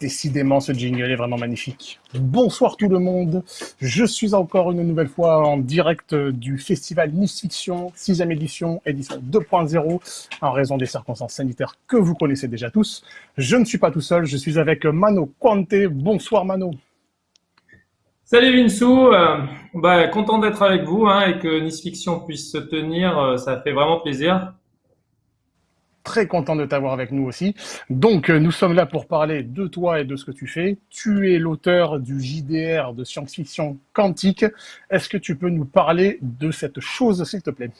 Décidément, ce jingle est vraiment magnifique. Bonsoir tout le monde. Je suis encore une nouvelle fois en direct du festival Nice Fiction, 6 édition, édition 2.0, en raison des circonstances sanitaires que vous connaissez déjà tous. Je ne suis pas tout seul, je suis avec Mano Quante. Bonsoir Mano. Salut Vinsou, euh, bah, content d'être avec vous hein, et que Nice Fiction puisse se tenir, euh, ça fait vraiment plaisir très content de t'avoir avec nous aussi. Donc, euh, nous sommes là pour parler de toi et de ce que tu fais. Tu es l'auteur du JDR de science-fiction quantique. Est-ce que tu peux nous parler de cette chose, s'il te plaît?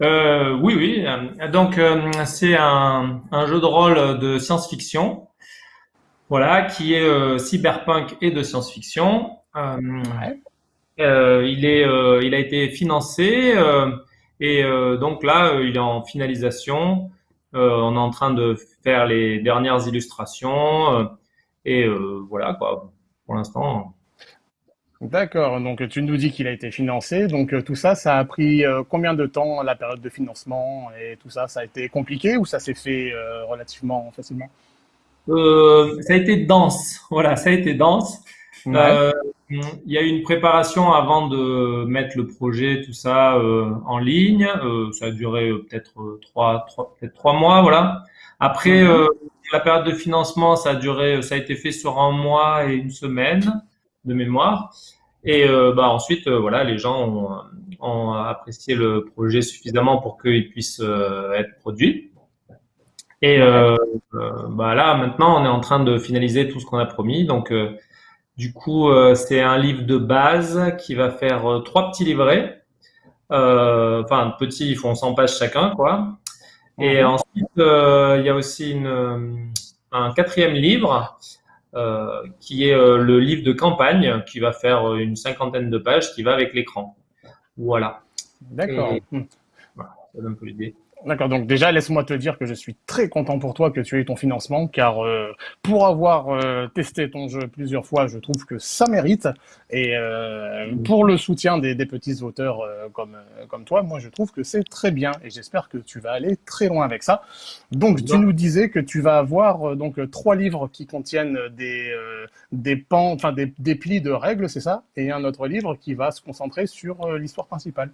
Euh, Oui, oui. Donc, euh, c'est un, jeu de rôle de science-fiction, voilà, qui est cyberpunk et de science-fiction. il est, il a été financé. Et euh, donc là, euh, il est en finalisation. Euh, on est en train de faire les dernières illustrations. et voilà, quoi, pour l'instant. D'accord, donc tu nous dis qu'il a été financé. Donc tout ça, ça a pris combien de temps, la période de financement et tout ça? Ça a été compliqué ou ça s'est fait relativement facilement? Ça a été dense, voilà, ça a été dense. Euh, il y a eu une préparation avant de mettre le projet, tout ça euh, en ligne. Euh, ça a duré peut-être trois, trois, peut trois mois, voilà. Après, mhm. la période de financement, ça a duré, ça a été fait sur un mois et une semaine de mémoire. Et bah, ensuite, voilà, les gens ont, ont, apprécié le projet suffisamment pour qu'il puisse être produit. Et bah, là, maintenant, on est en train de finaliser tout ce qu'on a promis. Donc, du coup, euh, c'est un livre de base qui va faire euh, trois petits livrets. Euh, enfin, petits, ils font 100 pages chacun, quoi. Et mhm. ensuite, il y a aussi une, un quatrième livre qui est le livre de campagne qui va faire une cinquantaine de pages qui va avec l'écran. Voilà. D'accord. Voilà, ça donne un peu l'idée. D'accord, donc déjà laisse-moi te dire que je suis très content pour toi que tu aies ton financement, car euh, pour avoir euh, testé ton jeu plusieurs fois, je trouve que ça mérite. Et euh, pour le soutien des, petits auteurs comme, comme toi, moi je trouve que c'est très bien et j'espère que tu vas aller très loin avec ça. Donc tu nous disais que tu vas avoir donc trois livres qui contiennent des, des pans, enfin des, des plis de règles, c'est ça, et un autre livre qui va se concentrer sur l'histoire principale.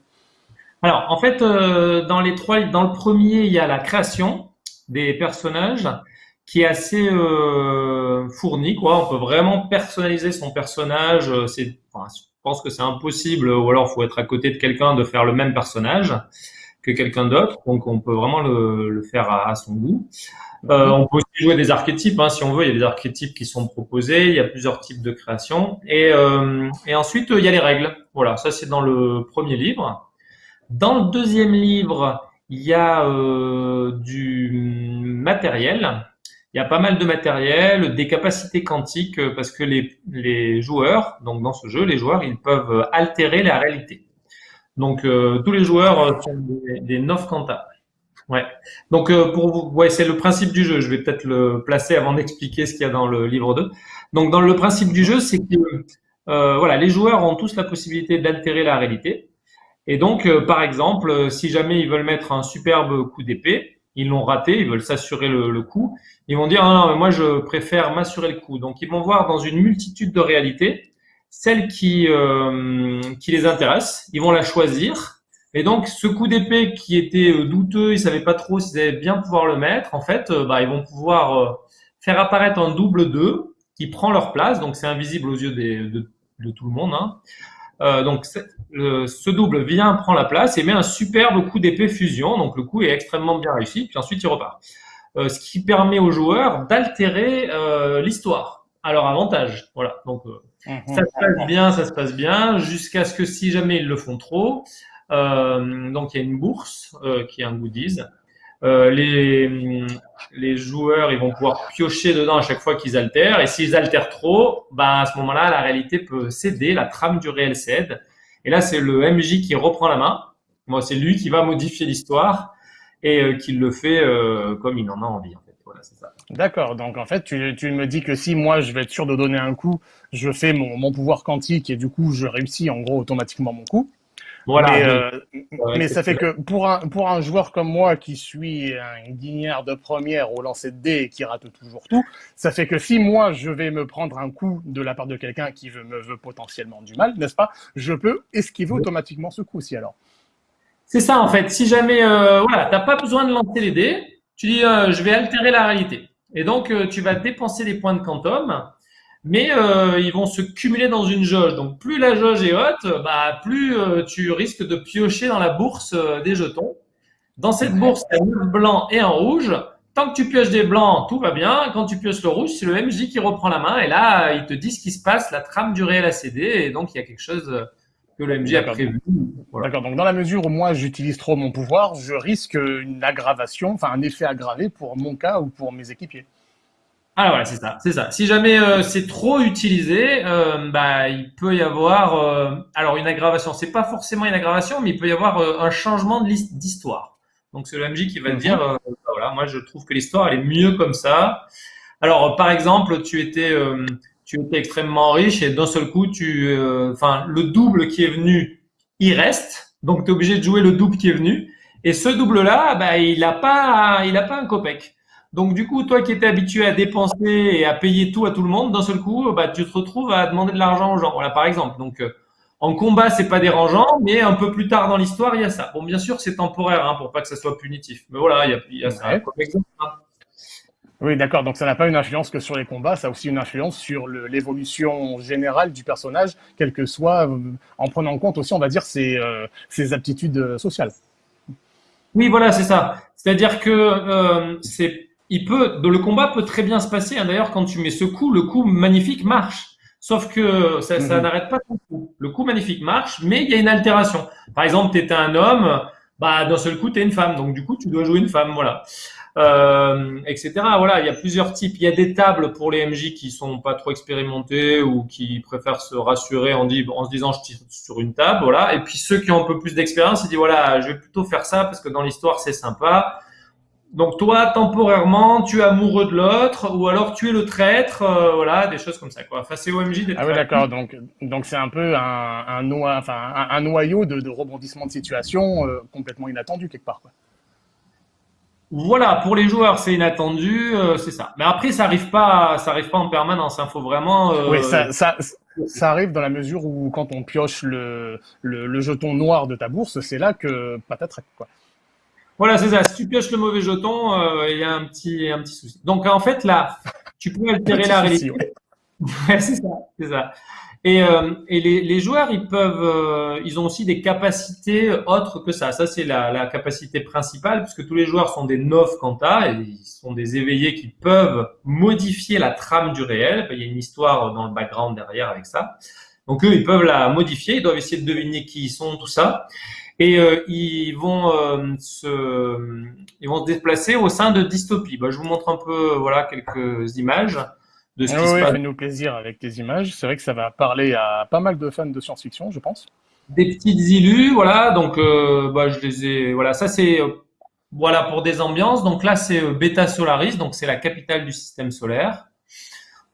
Alors, en fait, euh, dans les trois, dans le premier, il y a la création des personnages qui est assez euh, fournie, quoi. On peut vraiment personnaliser son personnage. Euh, c'est, je pense que c'est impossible, ou alors il faut être à côté de quelqu'un de faire le même personnage que quelqu'un d'autre. Donc, on peut vraiment le, faire à, son goût. Euh, on peut aussi jouer des archétypes, hein, si on veut. Il y a des archétypes qui sont proposés. Il y a plusieurs types de création. Et ensuite, il y a les règles. Voilà, ça c'est dans le premier livre. Dans le deuxième livre, il y a euh, du matériel. Il y a pas mal de matériel, des capacités quantiques, euh, parce que les, les joueurs, donc dans ce jeu, les joueurs, ils peuvent altérer la réalité. Donc euh, tous les joueurs sont des, des Nov Ouais. Donc pour vous, ouais, c'est le principe du jeu. Je vais peut-être le placer avant d'expliquer ce qu'il y a dans le livre 2. Donc dans le principe du jeu, c'est que euh, voilà, les joueurs ont tous la possibilité d'altérer la réalité. Et donc, euh, par exemple, euh, si jamais ils veulent mettre un superbe coup d'épée, ils l'ont raté, ils veulent s'assurer le, coup, ils vont dire non, non, moi je préfère m'assurer le coup. Donc, ils vont voir dans une multitude de réalités celle qui, euh, qui les intéresse, ils vont la choisir. Et donc, ce coup d'épée qui était douteux, ils savaient pas trop s'ils allaient bien pouvoir le mettre, en fait, bah, ils vont pouvoir faire apparaître un double 2 qui prend leur place, donc c'est invisible aux yeux des, de, de, tout le monde. Hein. Euh, donc ce double vient, prend la place et met un superbe coup d'épée fusion. Donc le coup est extrêmement bien réussi. Puis ensuite il repart. Euh, ce qui permet aux joueurs d'altérer euh, l'histoire à leur avantage. Voilà. Donc mhm. ça se passe bien, ça se passe bien, jusqu'à ce que si jamais ils le font trop, donc il y a une bourse qui est un goodies. Les, les joueurs ils vont pouvoir piocher dedans à chaque fois qu'ils altèrent. Et s'ils altèrent trop, ben, à ce moment-là, la réalité peut céder, la trame du réel cède. Et là, c'est le MJ qui reprend la main. Moi, c'est lui qui va modifier l'histoire et euh, qui le fait euh, comme il en a envie. En fait. D'accord. Donc, en fait, tu, me dis que si moi, je vais être sûr de donner un coup, je fais mon pouvoir quantique et du coup, je réussis en gros automatiquement mon coup. Voilà. Mais, ça fait que pour un, pour un joueur comme moi qui suis un guignard de première au lancer de dés et qui rate toujours tout, ça fait que si moi je vais me prendre un coup de la part de quelqu'un qui veut, me veut potentiellement du mal, n'est-ce pas Je peux esquiver automatiquement ce coup-ci alors. C'est ça en fait. Si jamais, euh, voilà, t'as pas besoin de lancer les dés, tu dis euh, je vais altérer la réalité. Et donc euh, tu vas dépenser des points de quantum, mais euh, ils vont se cumuler dans une jauge. Donc plus la jauge est haute, bah plus tu risques de piocher dans la bourse des jetons. Dans cette bourse, il y a un blanc et un rouge. Tant que tu pioches des blancs, tout va bien. Quand tu pioches le rouge, c'est le MJ qui reprend la main. Et là, il te dit ce qui se passe, la trame du réel a cédé. Et donc, il y a quelque chose que le MJ a prévu. D'accord, donc dans la mesure où moi j'utilise trop mon pouvoir, je risque une aggravation, enfin un effet aggravé pour mon cas ou pour mes équipiers. Ah ouais, c'est ça, c'est ça. Si jamais euh, c'est trop utilisé, euh, bah il peut y avoir, euh, alors une aggravation. C'est pas forcément une aggravation, mais il peut y avoir un changement d'histoire. Donc c'est le MJ qui va te mhm. dire, bah, voilà, moi je trouve que l'histoire elle est mieux comme ça. Alors par exemple, tu étais tu étais extrêmement riche et d'un seul coup, tu, euh, enfin, le double qui est venu, il reste. Donc, tu es obligé de jouer le double qui est venu. Et ce double-là, bah, il n'a pas, il a pas un copec. Donc, du coup, toi qui étais habitué à dépenser et à payer tout à tout le monde, d'un seul coup, bah, tu te retrouves à demander de l'argent aux gens. Voilà, par exemple. Donc, euh, en combat, c'est pas dérangeant, mais un peu plus tard dans l'histoire, il y a ça. Bon, bien sûr, c'est temporaire, hein, pour pas que ça soit punitif. Mais voilà, il y a, il y a ça comme exemple. Hein. Oui, d'accord. Donc ça n'a pas une influence que sur les combats, ça a aussi une influence sur l'évolution générale du personnage, quel que soit, euh, en prenant en compte aussi, on va dire, ses, euh, aptitudes sociales. Oui, voilà, c'est ça. C'est-à-dire que c'est, il peut, le combat peut très bien se passer. Hein. D'ailleurs, quand tu mets ce coup, le coup magnifique marche. Sauf que ça, ça mhm. n'arrête pas ton coup. Le coup magnifique marche, mais il y a une altération. Par exemple, tu étais un homme, bah d'un seul coup, tu es une femme. Donc du coup, tu dois jouer une femme. Voilà euh, etc. Voilà, il y a plusieurs types. Il y a des tables pour les MJ qui sont pas trop expérimentés ou qui préfèrent se rassurer en, en se disant je tire sur une table, voilà. Et puis ceux qui ont un peu plus d'expérience, ils disent voilà, je vais plutôt faire ça parce que dans l'histoire c'est sympa. Donc toi, temporairement, tu es amoureux de l'autre, ou alors tu es le traître, euh, voilà, des choses comme ça. Quoi. Enfin, c'est OMJ d'être. Ah oui, d'accord. Donc, donc c'est un peu un, un, enfin, un, noyau de, de, rebondissement de situation euh, complètement inattendu quelque part. Quoi. Voilà, pour les joueurs, c'est inattendu, euh, c'est ça. Mais après, ça arrive pas, ça arrive pas en permanence. Il hein. faut vraiment. Oui, ça, ça, ça, arrive dans la mesure où quand on pioche le, le, jeton noir de ta bourse, c'est là que patatras quoi. Voilà, c'est ça. Si tu pioches le mauvais jeton, euh, il y a un petit, un petit souci. Donc en fait, là, tu peux altérer la réalité. ouais c'est ça, c'est ça. Et, euh, et les, les, joueurs, ils peuvent, euh, ils ont aussi des capacités autres que ça. Ça, c'est la, la, capacité principale, puisque tous les joueurs sont des neuf quanta, et ils sont des éveillés qui peuvent modifier la trame du réel. Il y a une histoire dans le background derrière avec ça. Donc eux, ils peuvent la modifier, ils doivent essayer de deviner qui ils sont, tout ça. Et euh, ils vont euh, se, ils vont se déplacer au sein de dystopies. Bah, je vous montre un peu, voilà, quelques images de ce qui se passe. Fais-nous plaisir avec tes images. C'est vrai que ça va parler à pas mal de fans de science-fiction, je pense. Des petites illus, voilà. Donc, euh, bah, je les ai. Voilà, ça c'est euh, voilà pour des ambiances. Donc là, c'est euh, Beta Solaris, donc c'est la capitale du système solaire.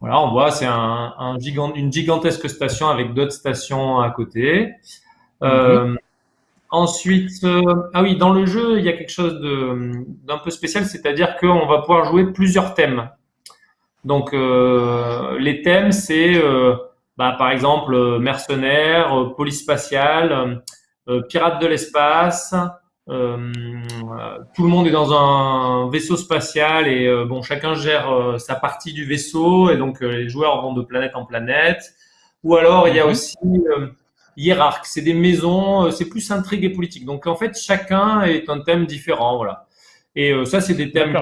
Voilà, on voit, c'est un, un gigant, une gigantesque station avec d'autres stations à côté. Euh, Ensuite, euh, ah oui, dans le jeu, il y a quelque chose d'un peu spécial, c'est-à-dire qu'on va pouvoir jouer plusieurs thèmes. Donc euh, les thèmes, c'est euh, bah, par exemple euh, mercenaires, police spatiale, pirates de l'espace. tout le monde est dans un vaisseau spatial et bon, chacun gère sa partie du vaisseau et donc les joueurs vont de planète en planète. Ou alors il y a mhm. aussi hiérarque, c'est des maisons, c'est plus intrigue et politique. Donc en fait, chacun est un thème différent, voilà. Et ça, c'est des thèmes.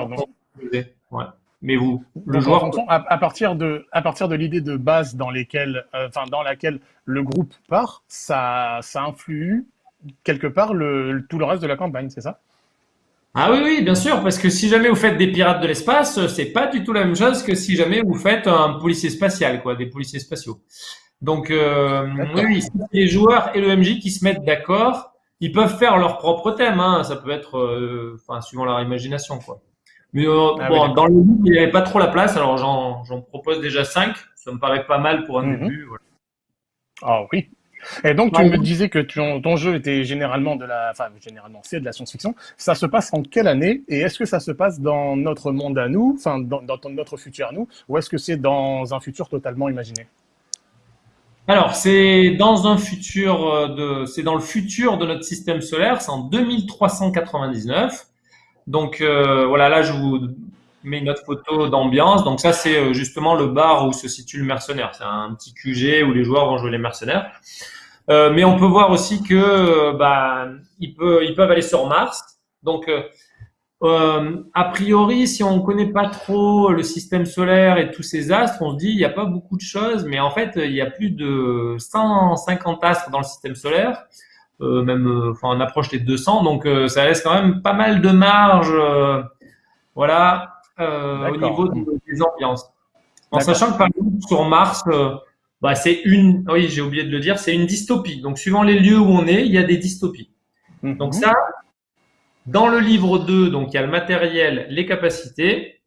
Ouais. Mais vous, le joueur, à, partir de, à partir de l'idée de base dans lesquelles, euh, dans laquelle le groupe part, ça, ça influe quelque part le, tout le reste de la campagne, c'est ça? Ah oui, oui, bien sûr, parce que si jamais vous faites des pirates de l'espace, c'est pas du tout la même chose que si jamais vous faites un policier spatial, quoi, des policiers spatiaux. Donc euh, oui, les joueurs et le MJ qui se mettent d'accord, ils peuvent faire leur propre thème, hein. ça peut être, euh, enfin suivant leur imagination, quoi. Mais euh, ah bon, dans le livre, il n'y avait pas trop la place, alors j'en propose déjà 5. Ça me paraît pas mal pour un mhm. début. Ah oui. Et donc, tu me disais que ton, jeu était généralement de la, enfin, généralement, c'est de la science-fiction. Ça se passe en quelle année? Et est-ce que ça se passe dans notre monde à nous, enfin, dans, notre futur à nous, ou est-ce que c'est dans un futur totalement imaginé? Alors, c'est dans un futur euh, de, c'est dans le futur de notre système solaire, c'est en 2399. Donc euh, voilà, là je vous mets une autre photo d'ambiance. Donc ça c'est euh, justement le bar où se situe le mercenaire. C'est un petit QG où les joueurs vont jouer les mercenaires. Euh, mais on peut voir aussi que euh, bah, ils, peuvent, ils peuvent aller sur Mars. Donc, euh, a priori, si on ne connaît pas trop le système solaire et tous ces astres, on se dit il n'y a pas beaucoup de choses, mais en fait, il y a plus de 150 astres dans le système solaire, euh, même, enfin, on approche les 200, donc ça laisse quand même pas mal de marge, voilà, au niveau des ambiances. En sachant que par exemple sur Mars, bah, c'est une, oui, j'ai oublié de le dire, c'est une dystopie. Donc, suivant les lieux où on est, il y a des dystopies. Mhm. Donc, ça, dans le livre 2, donc, il y a le matériel, les capacités.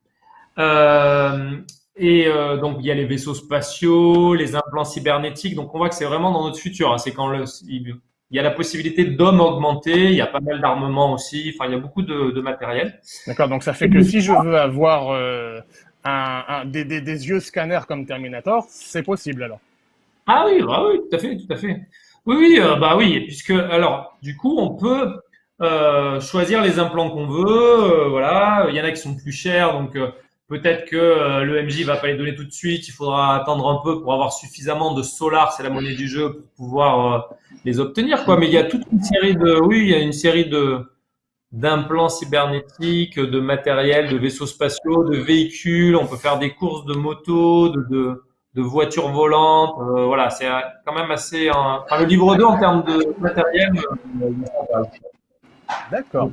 Euh, et euh, donc, il y a les vaisseaux spatiaux, les implants cybernétiques. Donc, on voit que c'est vraiment dans notre futur. Hein. C'est quand le, il y a la possibilité d'hommes augmentés. Il y a pas mal d'armements aussi. Enfin, il y a beaucoup de, de matériel. D'accord. Donc, ça fait que si je veux avoir euh, un, des, des, des, yeux scanners comme Terminator, c'est possible alors. Ah oui, bah oui, tout à fait, tout à fait. Oui, oui, euh, bah oui, puisque alors du coup on peut euh, choisir les implants qu'on veut, euh, voilà. Il y en a qui sont plus chers, donc euh, peut-être que le MJ va pas les donner tout de suite. Il faudra attendre un peu pour avoir suffisamment de solar, c'est la monnaie du jeu, pour pouvoir les obtenir, quoi. Mais il y a toute une série de, oui, il y a une série de d'implants cybernétiques, de matériel, de vaisseaux spatiaux, de véhicules. On peut faire des courses de motos, de, de, voitures volantes. Voilà, c'est quand même assez. Le livre 2 en termes de matériel. D'accord.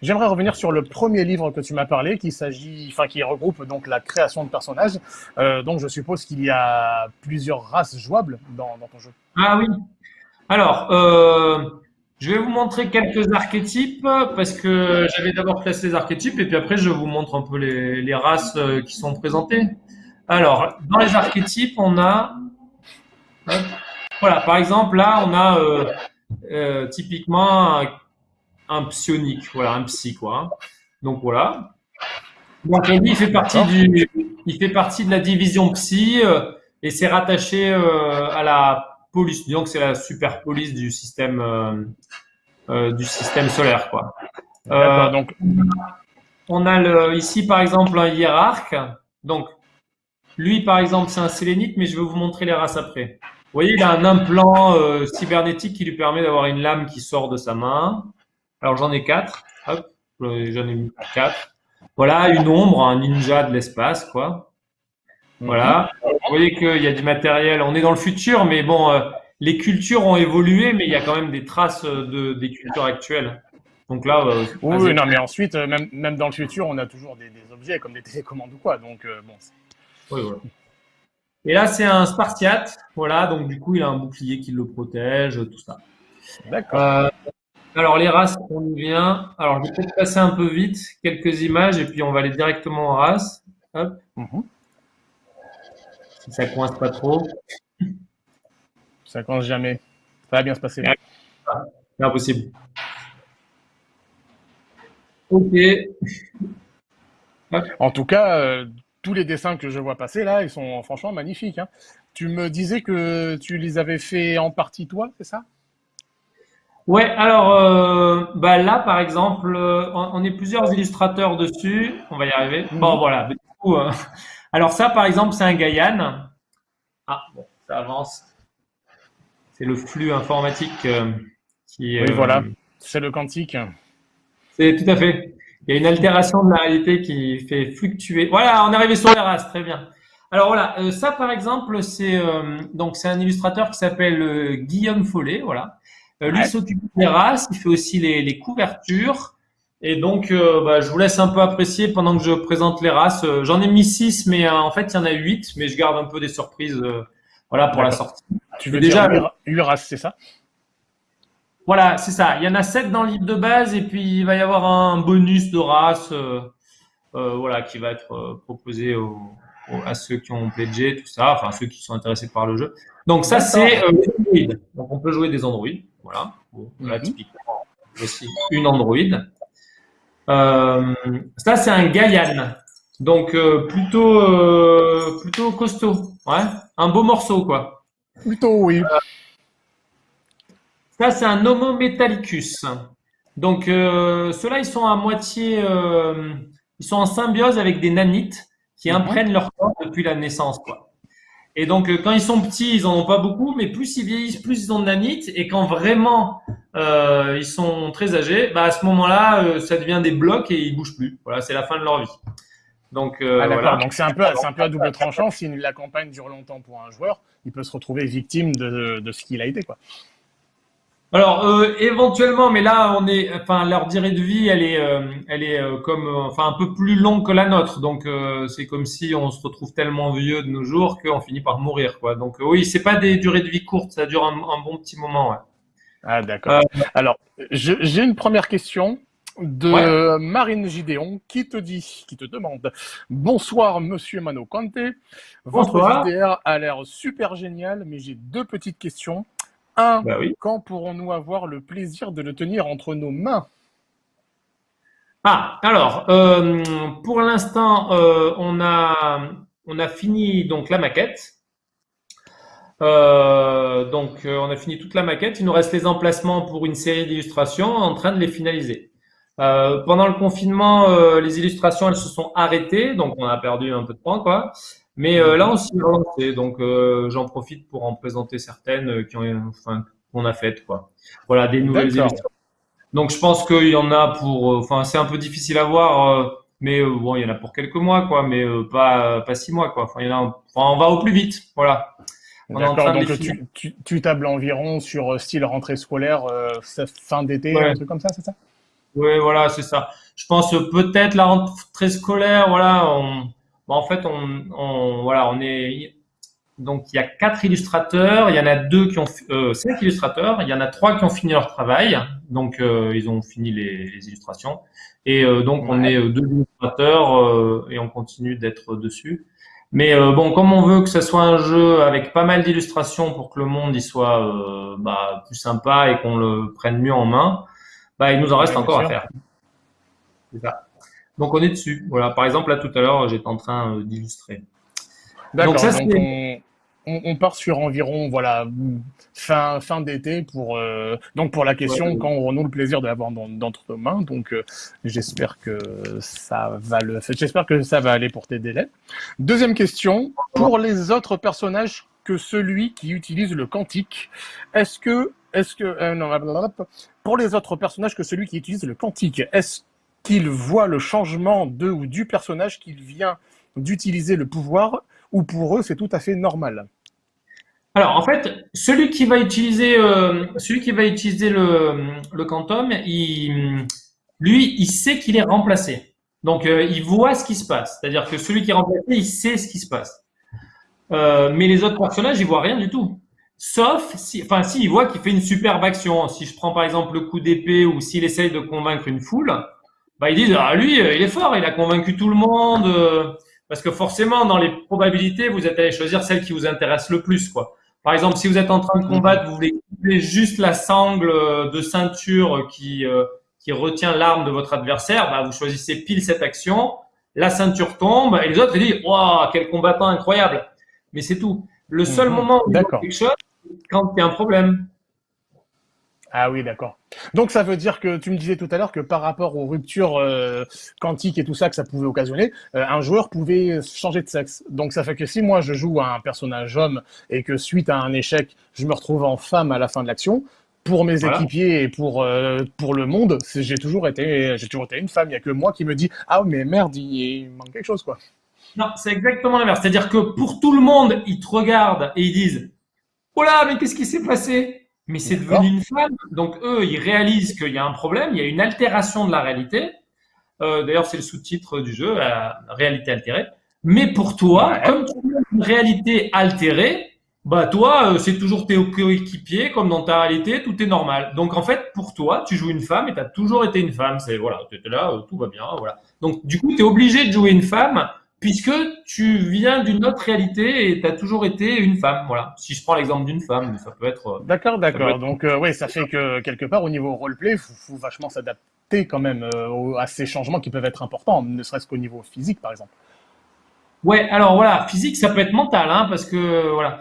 J'aimerais revenir, sur le premier livre que tu m'as parlé, qui s'agit, enfin, qui regroupe donc la création de personnages. Euh, donc, je suppose qu'il y a plusieurs races jouables dans, dans ton jeu. Ah oui, alors, euh, je vais vous montrer quelques archétypes parce que j'avais d'abord placé les archétypes et puis après je vous montre un peu les, races euh, qui sont présentées. Alors, dans les archétypes, on a, voilà, par exemple là, on a euh, typiquement un, psionique, voilà, un psy quoi. Donc voilà. Donc on dit il fait partie du, il fait partie de la division psy et c'est rattaché à la police. Disons que c'est la super police du système, euh, euh, du système solaire, quoi. Euh, donc, on a le, ici, par exemple, un hiérarque. Donc, lui, par exemple, c'est un sélénite, mais je vais vous montrer les races après. Vous voyez, il a un implant euh, cybernétique qui lui permet d'avoir une lame qui sort de sa main. Alors, j'en ai quatre. Hop, j'en ai mis quatre. Voilà, une ombre, un ninja de l'espace, quoi. Voilà. Vous voyez qu'il y a du matériel. On est dans le futur, mais bon, euh, les cultures ont évolué, mais il y a quand même des traces de, des cultures actuelles. Donc là, euh, oui, non, mais ensuite, euh, même, même dans le futur, on a toujours des, objets comme des télécommandes ou quoi. Donc bon. Oui, voilà. Et là, c'est un Spartiate. Voilà, donc du coup, il a un bouclier qui le protège, tout ça. D'accord. alors les races, on y vient. Alors je vais peut-être passer un peu vite quelques images et puis on va aller directement en race. Hop. Mhm si ça coince pas trop. Ça coince jamais. Ça va bien se passer. C'est impossible. Ok. En tout cas, euh, tous les dessins que je vois passer là, ils sont franchement magnifiques. Hein. Tu me disais que tu les avais fait en partie toi, c'est ça? Ouais, alors euh, bah là par exemple, euh, on, est plusieurs illustrateurs dessus. On va y arriver. Bon mhm. voilà. Du coup, alors ça, par exemple, c'est un Gaïan. Ah, bon, ça avance. C'est le flux informatique euh, qui... Oui, voilà, c'est le quantique. C'est tout à fait. Il y a une altération de la réalité qui fait fluctuer. Voilà, on est arrivé sur les races, très bien. Alors voilà, euh, ça par exemple, c'est euh, donc c'est un illustrateur qui s'appelle Guillaume Follet, voilà. lui s'occupe des races, il fait aussi les, les couvertures. Et donc, euh, bah, je vous laisse un peu apprécier pendant que je présente les races. Euh, j'en ai mis six, mais euh, en fait, il y en a huit, mais je garde un peu des surprises voilà, pour la sortie. Tu veux déjà dire huit races, c'est ça? Voilà, c'est ça. Il y en a sept dans le livre de base, et puis il va y avoir un bonus de races voilà, qui va être proposé au, à ceux qui ont pledgé, tout ça, enfin ceux qui sont intéressés par le jeu. Donc ça, c'est euh, Android. Donc on peut jouer des Android. Voilà. Bon, là, mhm. typiquement, aussi une Android. Euh, ça, c'est un Gaian. Donc euh, plutôt, euh, plutôt costaud. Ouais. Un beau morceau, quoi. Plutôt, oui. Ça, c'est un Homo metallicus. Donc ceux-là, ils sont à moitié, ils sont en symbiose avec des nanites qui imprègnent leur corps depuis la naissance, quoi. Et donc, euh, quand ils sont petits, ils en ont pas beaucoup, mais plus ils vieillissent, plus ils ont de nanites. Et quand vraiment euh, ils sont très âgés, bah à ce moment-là, euh, ça devient des blocs et ils bougent plus. Voilà, c'est la fin de leur vie. Donc, euh, ah, voilà. Donc c'est un peu, c'est un peu à double tranchant. Si la campagne dure longtemps pour un joueur, il peut se retrouver victime de, de ce qu'il a été, quoi. Alors euh, éventuellement, mais là on est, enfin leur durée de vie, elle est, euh, elle est euh, comme, enfin un peu plus longue que la nôtre. Donc c'est comme si on se retrouve tellement vieux de nos jours qu'on finit par mourir, quoi. Donc oui, c'est pas des durées de vie courtes, ça dure un, bon petit moment. Ouais. Ah d'accord. Alors j'ai une première question de Marine Gideon qui te dit, qui te demande Bonsoir Monsieur Mano Conte. Votre Bonsoir. a l'air super génial, mais j'ai deux petites questions. Bah quand pourrons-nous avoir le plaisir de le tenir entre nos mains? Ah, alors, euh, pour l'instant, euh, on, a, on a fini donc la maquette. Euh, donc, on a fini toute la maquette. Il nous reste les emplacements pour une série d'illustrations, en train de les finaliser. pendant le confinement, les illustrations, elles se sont arrêtées, donc on a perdu un peu de temps, quoi. Mais euh, là, on s'y est relancé, donc euh, j'en profite pour en présenter certaines euh, qui ont, enfin, qu'on a faites, quoi. Voilà, des nouvelles illustrations. Donc, je pense qu'il y en a pour, enfin, c'est un peu difficile à voir, mais bon, il y en a pour quelques mois, quoi, mais pas pas six mois, quoi. Enfin, il y en a, enfin, on va au plus vite, voilà. D'accord, donc tu, tu, tu, tables environ sur style rentrée scolaire, fin d'été, un truc comme ça, c'est ça? Oui, voilà, c'est ça. Je pense peut-être la rentrée scolaire, voilà, on, en fait, on, voilà, on est donc il y a quatre illustrateurs, il y en a deux qui ont euh, cinq illustrateurs, il y en a trois qui ont fini leur travail, donc euh, ils ont fini les, illustrations, et euh, donc on est deux illustrateurs et on continue d'être dessus. Mais bon, comme on veut que ce soit un jeu avec pas mal d'illustrations pour que le monde y soit bah, plus sympa et qu'on le prenne mieux en main, bah, il nous en reste encore à faire. C'est ça. Donc on est dessus. Voilà. Par exemple, là tout à l'heure, j'étais en train euh, d'illustrer. D'accord. Donc, on, part sur environ voilà fin fin d'été pour euh, donc pour la question quand on a le plaisir de l'avoir dans, nos mains. Donc euh, j'espère que ça va le j'espère que ça va aller pour tes délais. Deuxième question pour les autres personnages que celui qui utilise le quantique. Est-ce que est-ce que non, pour les autres personnages que celui qui utilise le quantique, est-ce qu'il voit le changement de ou du personnage qu'il vient d'utiliser le pouvoir, ou pour eux c'est tout à fait normal alors en fait, celui qui va utiliser, euh, celui qui va utiliser le, le quantum, lui, il sait qu'il est remplacé. Donc euh, il voit ce qui se passe. C'est-à-dire que celui qui est remplacé, il sait ce qui se passe. Euh, mais les autres personnages, ils voient rien du tout. Sauf si, enfin, s'il voit qu'il fait une superbe action. Si je prends par exemple le coup d'épée ou s'il essaye de convaincre une foule, bah, ils disent ah lui euh, il est fort, il a convaincu tout le monde euh, parce que forcément dans les probabilités vous êtes allé choisir celle qui vous intéresse le plus quoi. Par exemple, si vous êtes en train de combattre, vous voulez juste la sangle euh, de ceinture qui qui retient l'arme de votre adversaire, bah, vous choisissez pile cette action, la ceinture tombe et les autres ils disent waouh quel combattant incroyable. Mais c'est tout. Le seul mhm. moment où il y a quelque chose, quand il y a un problème. Ah oui, d'accord. Donc ça veut dire que tu me disais tout à l'heure que par rapport aux ruptures euh, quantiques et tout ça que ça pouvait occasionner, euh, un joueur pouvait changer de sexe. Donc ça fait que si moi je joue à un personnage homme et que suite à un échec, je me retrouve en femme à la fin de l'action, pour mes équipiers et pour euh, pour le monde, j'ai toujours été j'ai toujours été une femme. Il y a que moi qui me dis ah mais merde il, manque quelque chose quoi. Non, c'est exactement l'inverse. C'est-à-dire que pour tout le monde, ils te regardent et ils disent oh là mais qu'est-ce qui s'est passé? Mais c'est devenu une femme. Donc eux, ils réalisent qu'il y a un problème, il y a une altération de la réalité. Euh, D'ailleurs, c'est le sous-titre du jeu, la réalité altérée. Mais pour toi, comme tu as une réalité altérée, bah toi, euh, c'est toujours tes coéquipiers, comme dans ta réalité, tout est normal. Donc en fait, pour toi, tu joues une femme et tu as toujours été une femme. C'est voilà, tu étais là, euh, tout va bien, voilà. Donc du coup, tu es obligé de jouer une femme puisque tu viens d'une autre réalité et tu as toujours été une femme. Voilà. Si je prends l'exemple d'une femme, ça peut être. Euh, d'accord, d'accord. Donc, euh, oui, ça fait que quelque part, au niveau roleplay, il faut, vachement s'adapter quand même euh, à ces changements qui peuvent être importants, ne serait-ce qu'au niveau physique, par exemple. Ouais, alors voilà, physique, ça peut être mental, hein, parce que voilà.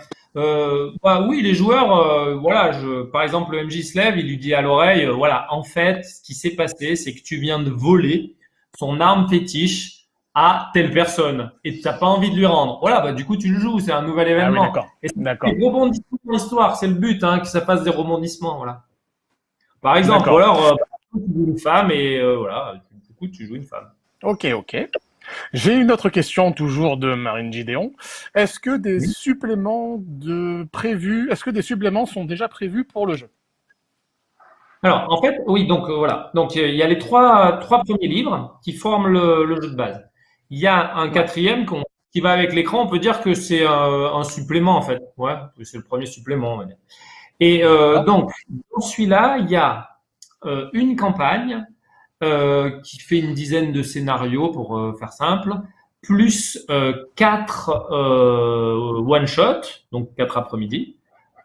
bah oui, les joueurs, voilà, je, par exemple, le MJ se lève, il lui dit à l'oreille, voilà, en fait, ce qui s'est passé, c'est que tu viens de voler son arme fétiche à telle personne et tu n'as pas envie de lui rendre. Voilà, bah, du coup, tu le joues, c'est un nouvel ah événement. d'accord. Des rebondissements dans l'histoire, c'est le but, hein, que ça fasse des rebondissements. Voilà. Par exemple, alors, euh, tu joues une femme et euh, voilà, du coup, tu joues une femme. Ok, ok. J'ai une autre question toujours de Marine Gideon. Est-ce que des suppléments de prévus, est-ce que des suppléments sont déjà prévus pour le jeu? Alors, en fait, oui, donc euh, voilà. Donc, il y a les trois, trois premiers livres qui forment le, le jeu de base. Il y a un quatrième qui va avec l'écran. On peut dire que c'est un, supplément, en fait. Ouais, c'est le premier supplément, on va dire. Et euh, donc, dans celui-là, il y a euh, une campagne euh, qui fait une dizaine de scénarios, pour euh, faire simple, plus euh, quatre one-shot, donc quatre après-midi,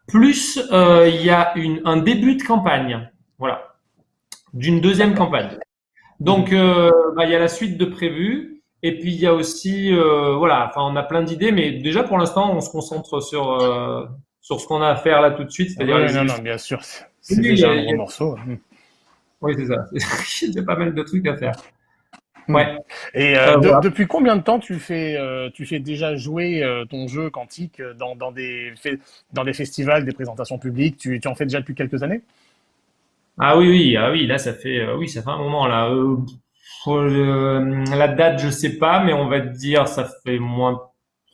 plus il y a une, un début de campagne, voilà, d'une deuxième campagne. Donc, bah, il y a la suite de prévu. Et puis il y a aussi, euh, voilà, enfin on a plein d'idées, mais déjà pour l'instant on se concentre sur euh, sur ce qu'on a à faire là tout de suite, c'est-à-dire non, non, bien sûr, c'est déjà un gros morceau. Hein. Oui, c'est ça. Il y a pas mal de trucs à faire. Hmm. Ouais. Et euh, depuis combien de temps tu fais, tu fais déjà jouer ton jeu quantique dans, dans, des, dans des festivals, des présentations publiques? Tu, tu en fais déjà depuis quelques années? Ah oui, oui, ah oui, là ça fait, oui, ça fait un moment là. Euh, la date, je sais pas, mais on va dire ça fait moins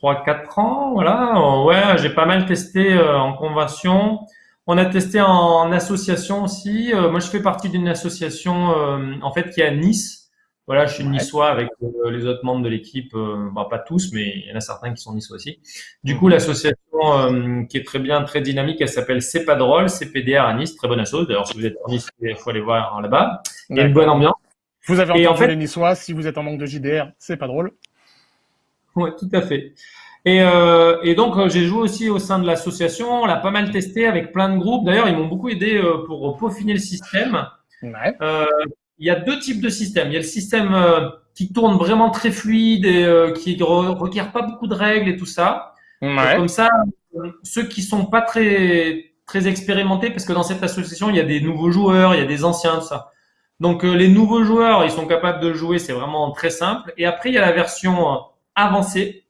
3-4 ans. Voilà. Ouais, j'ai pas mal testé euh, en convention. On a testé en, association aussi. Euh, moi, je fais partie d'une association en fait qui est à Nice. Voilà, je suis niçois avec les autres membres de l'équipe, bah, pas tous, mais il y en a certains qui sont niçois aussi. Du coup, mhm. l'association qui est très bien, très dynamique, elle s'appelle C'est pas drôle, CPDR à Nice, très bonne chose. D'ailleurs, si vous êtes en Nice, il faut aller voir là-bas. Il y a une bonne ambiance. Vous avez entendu en fait, les Niçois, si vous êtes en manque de JDR, c'est pas drôle. Oui, tout à fait. Et, euh, et donc, euh, j'ai joué aussi au sein de l'association. On l'a pas mal testé avec plein de groupes. D'ailleurs, ils m'ont beaucoup aidé euh, pour peaufiner le système. Ouais. Euh, il y a deux types de systèmes. Il y a le système qui tourne vraiment très fluide et qui ne requiert pas beaucoup de règles et tout ça. Ouais. Comme ça, ceux qui sont pas très très expérimentés, parce que dans cette association, il y a des nouveaux joueurs, il y a des anciens, tout ça. Donc euh, les nouveaux joueurs, ils sont capables de jouer, c'est vraiment très simple. Et après, il y a la version euh, avancée.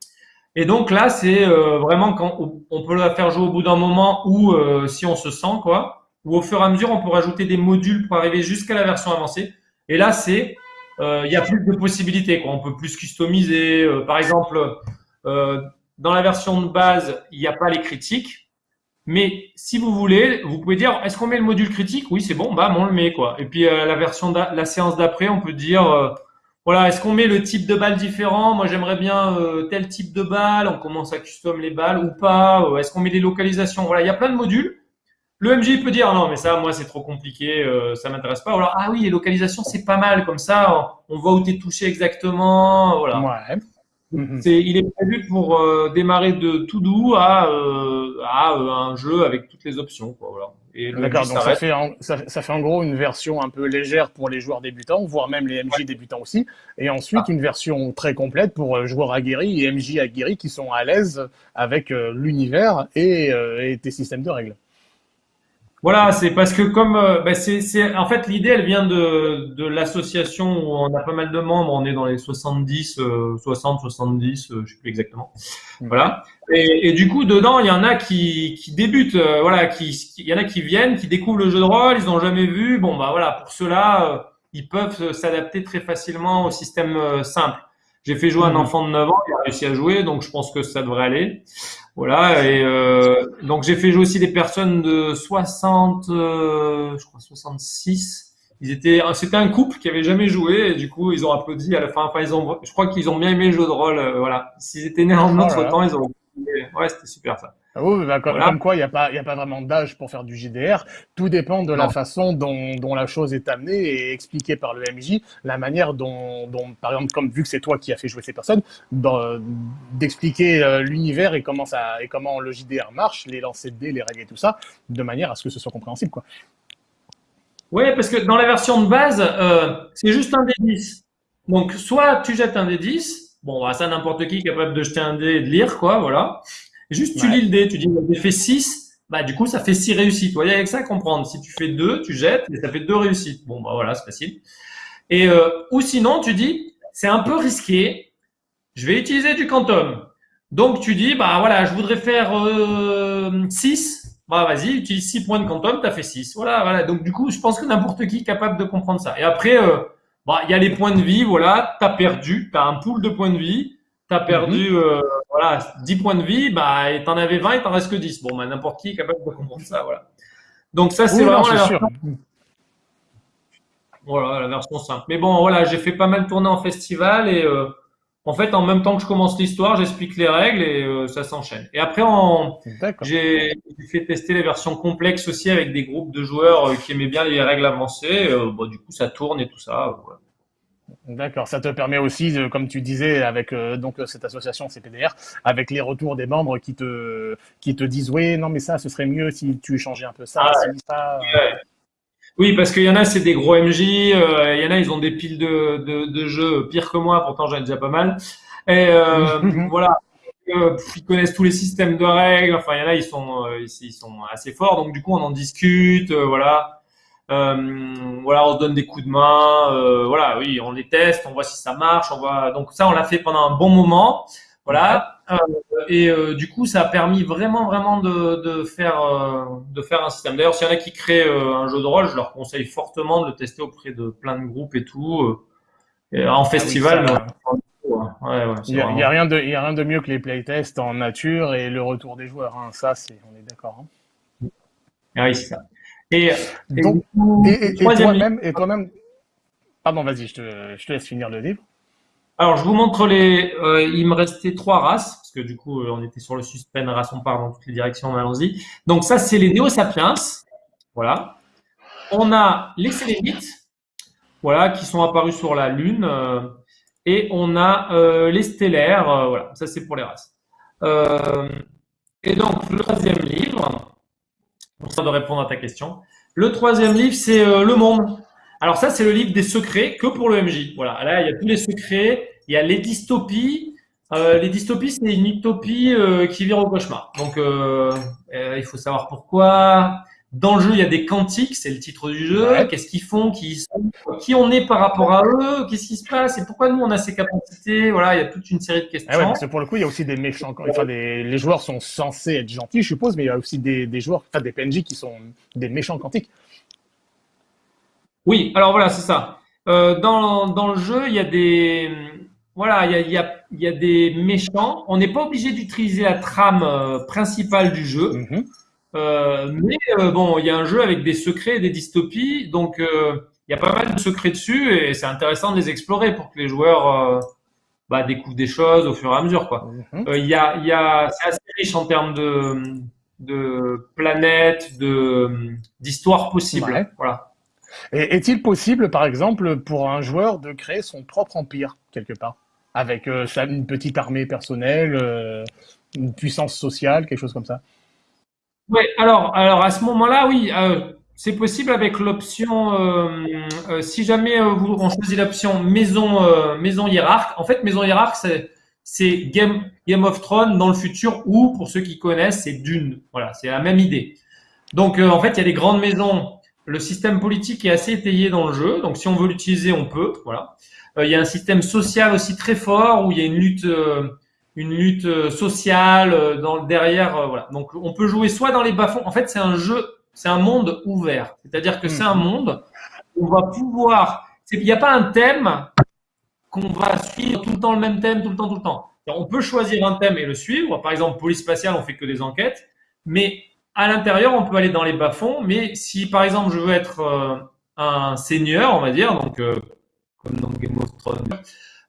Et donc là, c'est euh, vraiment quand on peut la faire jouer au bout d'un moment ou si on se sent quoi, ou au fur et à mesure, on peut rajouter des modules pour arriver jusqu'à la version avancée. Et là, c'est il y a plus de possibilités. Quoi. On peut plus customiser. par exemple, dans la version de base, il n'y a pas les critiques. Mais si vous voulez, vous pouvez dire, est-ce qu'on met le module critique? Oui, c'est bon, bah on le met quoi. Et puis euh, la version la séance d'après, on peut dire, euh, voilà, est-ce qu'on met le type de balle différent? Moi, j'aimerais bien euh, tel type de balle. On commence à custom les balles ou pas Est-ce qu'on met des localisations? Voilà, il y a plein de modules. Le MJ peut dire non, mais ça, moi, c'est trop compliqué, ça m'intéresse pas. Ou alors, ah oui, les localisations, c'est pas mal comme ça. On voit où tu es touché exactement. Voilà. Ouais. Mhm. il est prévu pour euh, démarrer de tout doux à, euh, à euh, un jeu avec toutes les options. Quoi, D'accord, donc ça fait, en, ça, fait en gros une version un peu légère pour les joueurs débutants, voire même les MJ débutants aussi, et ensuite ah. une version très complète pour joueurs aguerris et MJ aguerris qui sont à l'aise avec l'univers et, et tes systèmes de règles. Voilà, c'est parce que comme euh, bah, c'est, en fait l'idée elle vient de, de l'association où on a pas mal de membres, on est dans les 70, 60, 70, je sais plus exactement. Voilà. Et, et, du coup dedans il y en a qui, qui débutent, euh, voilà, qui, il y en a qui viennent, qui découvrent le jeu de rôle, ils n'ont jamais vu. Bon bah voilà, pour cela euh, ils peuvent s'adapter très facilement au système simple. J'ai fait jouer un mmh. enfant de 9 ans, il a réussi à jouer, donc je pense que ça devrait aller. Voilà, et euh, donc j'ai fait jouer aussi des personnes de 60, euh, je crois 66. Ils étaient, c'était un couple qui avait jamais joué, et du coup ils ont applaudi à la fin. Enfin, ils ont, je crois qu'ils ont bien aimé le jeu de rôle. Euh, voilà, s'ils étaient nés en oh autre temps, ils ont. Ouais, c'était super ça. Ah oui, bah, comme, quoi, il n'y a, pas, a pas vraiment d'âge pour faire du JDR. Tout dépend de la façon dont, dont, la chose est amenée et expliquée par le MJ, la manière dont, dont par exemple, comme vu que c'est toi qui as fait jouer ces personnes, d'expliquer euh, l'univers et comment ça et comment le JDR marche, les lancers de dés, les règles et tout ça, de manière à ce que ce soit compréhensible, quoi. Oui, parce que dans la version de base, euh, c'est juste un dé 10. Donc, soit tu jettes un dé 10, bon, bah, ça, n'importe qui est capable de jeter un dé et de lire, quoi, voilà. Juste, tu lis le dé, tu dis, j'ai fait 6, bah, du coup, ça fait 6 réussites. Il y a avec ça à comprendre. Si tu fais 2, tu jettes et ça fait 2 réussites. Bon, bah, voilà, c'est facile. Et, euh, ou sinon, tu dis, c'est un peu risqué, je vais utiliser du quantum. Donc, tu dis, bah, voilà, je voudrais faire euh, 6, bah, vas-y, utilise 6 points de quantum, tu as fait 6. Voilà, voilà. Donc, du coup, je pense que n'importe qui est capable de comprendre ça. Et après, euh, bah, il y a les points de vie, voilà, tu as perdu, tu as un pool de points de vie, tu as perdu mhm. euh, voilà, 10 points de vie, bah, tu en avais 20, il t'en reste que 10. Bon, bah, n'importe qui est capable de comprendre ça, voilà. Donc, ça, c'est vraiment la version. Voilà, la version simple. Mais bon, voilà, j'ai fait pas mal tourner en festival et euh, en fait, en même temps que je commence l'histoire, j'explique les règles et euh, ça s'enchaîne. Et après, j'ai fait tester les versions complexes aussi avec des groupes de joueurs euh, qui aimaient bien les règles avancées. Euh, bon, du coup, ça tourne et tout ça. D'accord, ça te permet aussi, comme tu disais, avec donc cette association CPDR, avec les retours des membres qui te qui te disent oui, non mais ça, ce serait mieux si tu changeais un peu ça, ah ça. Oui, parce qu'il y en a, c'est des gros MJ. Euh, il y en a, ils ont des piles de, de, de jeux pires que moi. Pourtant, j'en ai déjà pas mal. Et euh, voilà, euh, ils connaissent tous les systèmes de règles. Enfin, il y en a, ils sont, euh, ils, sont assez forts. Donc, du coup, on en discute. Euh, voilà. on se donne des coups de main. voilà, oui, on les teste, on voit si ça marche. On voit. Donc ça, on l'a fait pendant un bon moment. Voilà. Euh, et euh, du coup, ça a permis vraiment, vraiment de, de faire, euh, de faire un système. D'ailleurs, s'il y en a qui créent un jeu de rôle, je leur conseille fortement de le tester auprès de plein de groupes et tout. en ah festival, il n'y a, rien de, y a rien de mieux que les playtests en nature et le retour des joueurs. Hein. Ça, c'est, on est d'accord. Hein. Ah oui, c'est ça. Et, et, toi-même, et toi-même, pardon, vas-y, je te, je te laisse finir le livre. Alors, je vous montre les. Euh, il me restait trois races, parce que du coup, euh, on était sur le suspense, race, on part dans toutes les directions, allons-y. Donc, ça, c'est les Néo-Sapiens. Voilà. On a les Sélénites, voilà, qui sont apparus sur la Lune. Euh, et on a les Stellaires, voilà, ça, c'est pour les races. et donc, le troisième livre, pour de répondre à ta question. Le troisième livre, c'est Le Monde. Alors ça, c'est le livre des secrets que pour le MJ. Voilà, là, il y a tous les secrets. Il y a les dystopies. Euh, les dystopies, c'est une utopie euh, qui vire au cauchemar. Donc, euh, il faut savoir pourquoi. Dans le jeu, il y a des quantiques, c'est le titre du jeu. Qu'est-ce qu'ils font qui, qui on est par rapport à eux Qu'est-ce qui se passe Et pourquoi nous, on a ces capacités Voilà, il y a toute une série de questions. Ah ouais, parce que pour le coup, il y a aussi des méchants. Enfin, les joueurs sont censés être gentils, je suppose, mais il y a aussi des, des joueurs, enfin, des PNJ qui sont des méchants quantiques. Oui, alors voilà, c'est ça. Euh, dans, dans le jeu, il y a des voilà, il y a, y, a, y a, des méchants. On n'est pas obligé d'utiliser la trame euh, principale du jeu, mhm. Euh, mais euh, bon, il y a un jeu avec des secrets et des dystopies, donc euh, il y a pas mal de secrets dessus et c'est intéressant de les explorer pour que les joueurs bah, découvrent des choses au fur et à mesure. Quoi. Mhm. Y a, y a, c'est assez riche en termes de, de planètes, de d'histoires possibles. Voilà. Est-il possible, par exemple, pour un joueur de créer son propre empire, quelque part? Avec euh, une petite armée personnelle, euh, une puissance sociale, quelque chose comme ça? Oui, alors, alors à ce moment-là, oui, euh, c'est possible avec l'option, si jamais vous, on choisit l'option maison, maison hiérarque. En fait, maison hiérarque, c'est Game, of Thrones dans le futur ou, pour ceux qui connaissent, c'est Dune. Voilà, c'est la même idée. Donc, en fait, il y a des grandes maisons le système politique est assez étayé dans le jeu, donc si on veut l'utiliser, on peut. Voilà. Euh, il y a un système social aussi très fort où il y a une lutte, euh, une lutte euh, sociale dans derrière. voilà. Donc on peut jouer soit dans les bas-fonds. En fait, c'est un jeu, c'est un monde ouvert. C'est-à-dire que c'est un mhm. monde où on va pouvoir. Il n'y a pas un thème qu'on va suivre tout le temps le même thème, tout le temps, tout le temps. On peut choisir un thème et le suivre. Par exemple, police spatiale, on fait que des enquêtes, mais à l'intérieur, on peut aller dans les bas-fonds, mais si par exemple je veux être euh, un seigneur, on va dire, donc euh, comme dans Game of Thrones,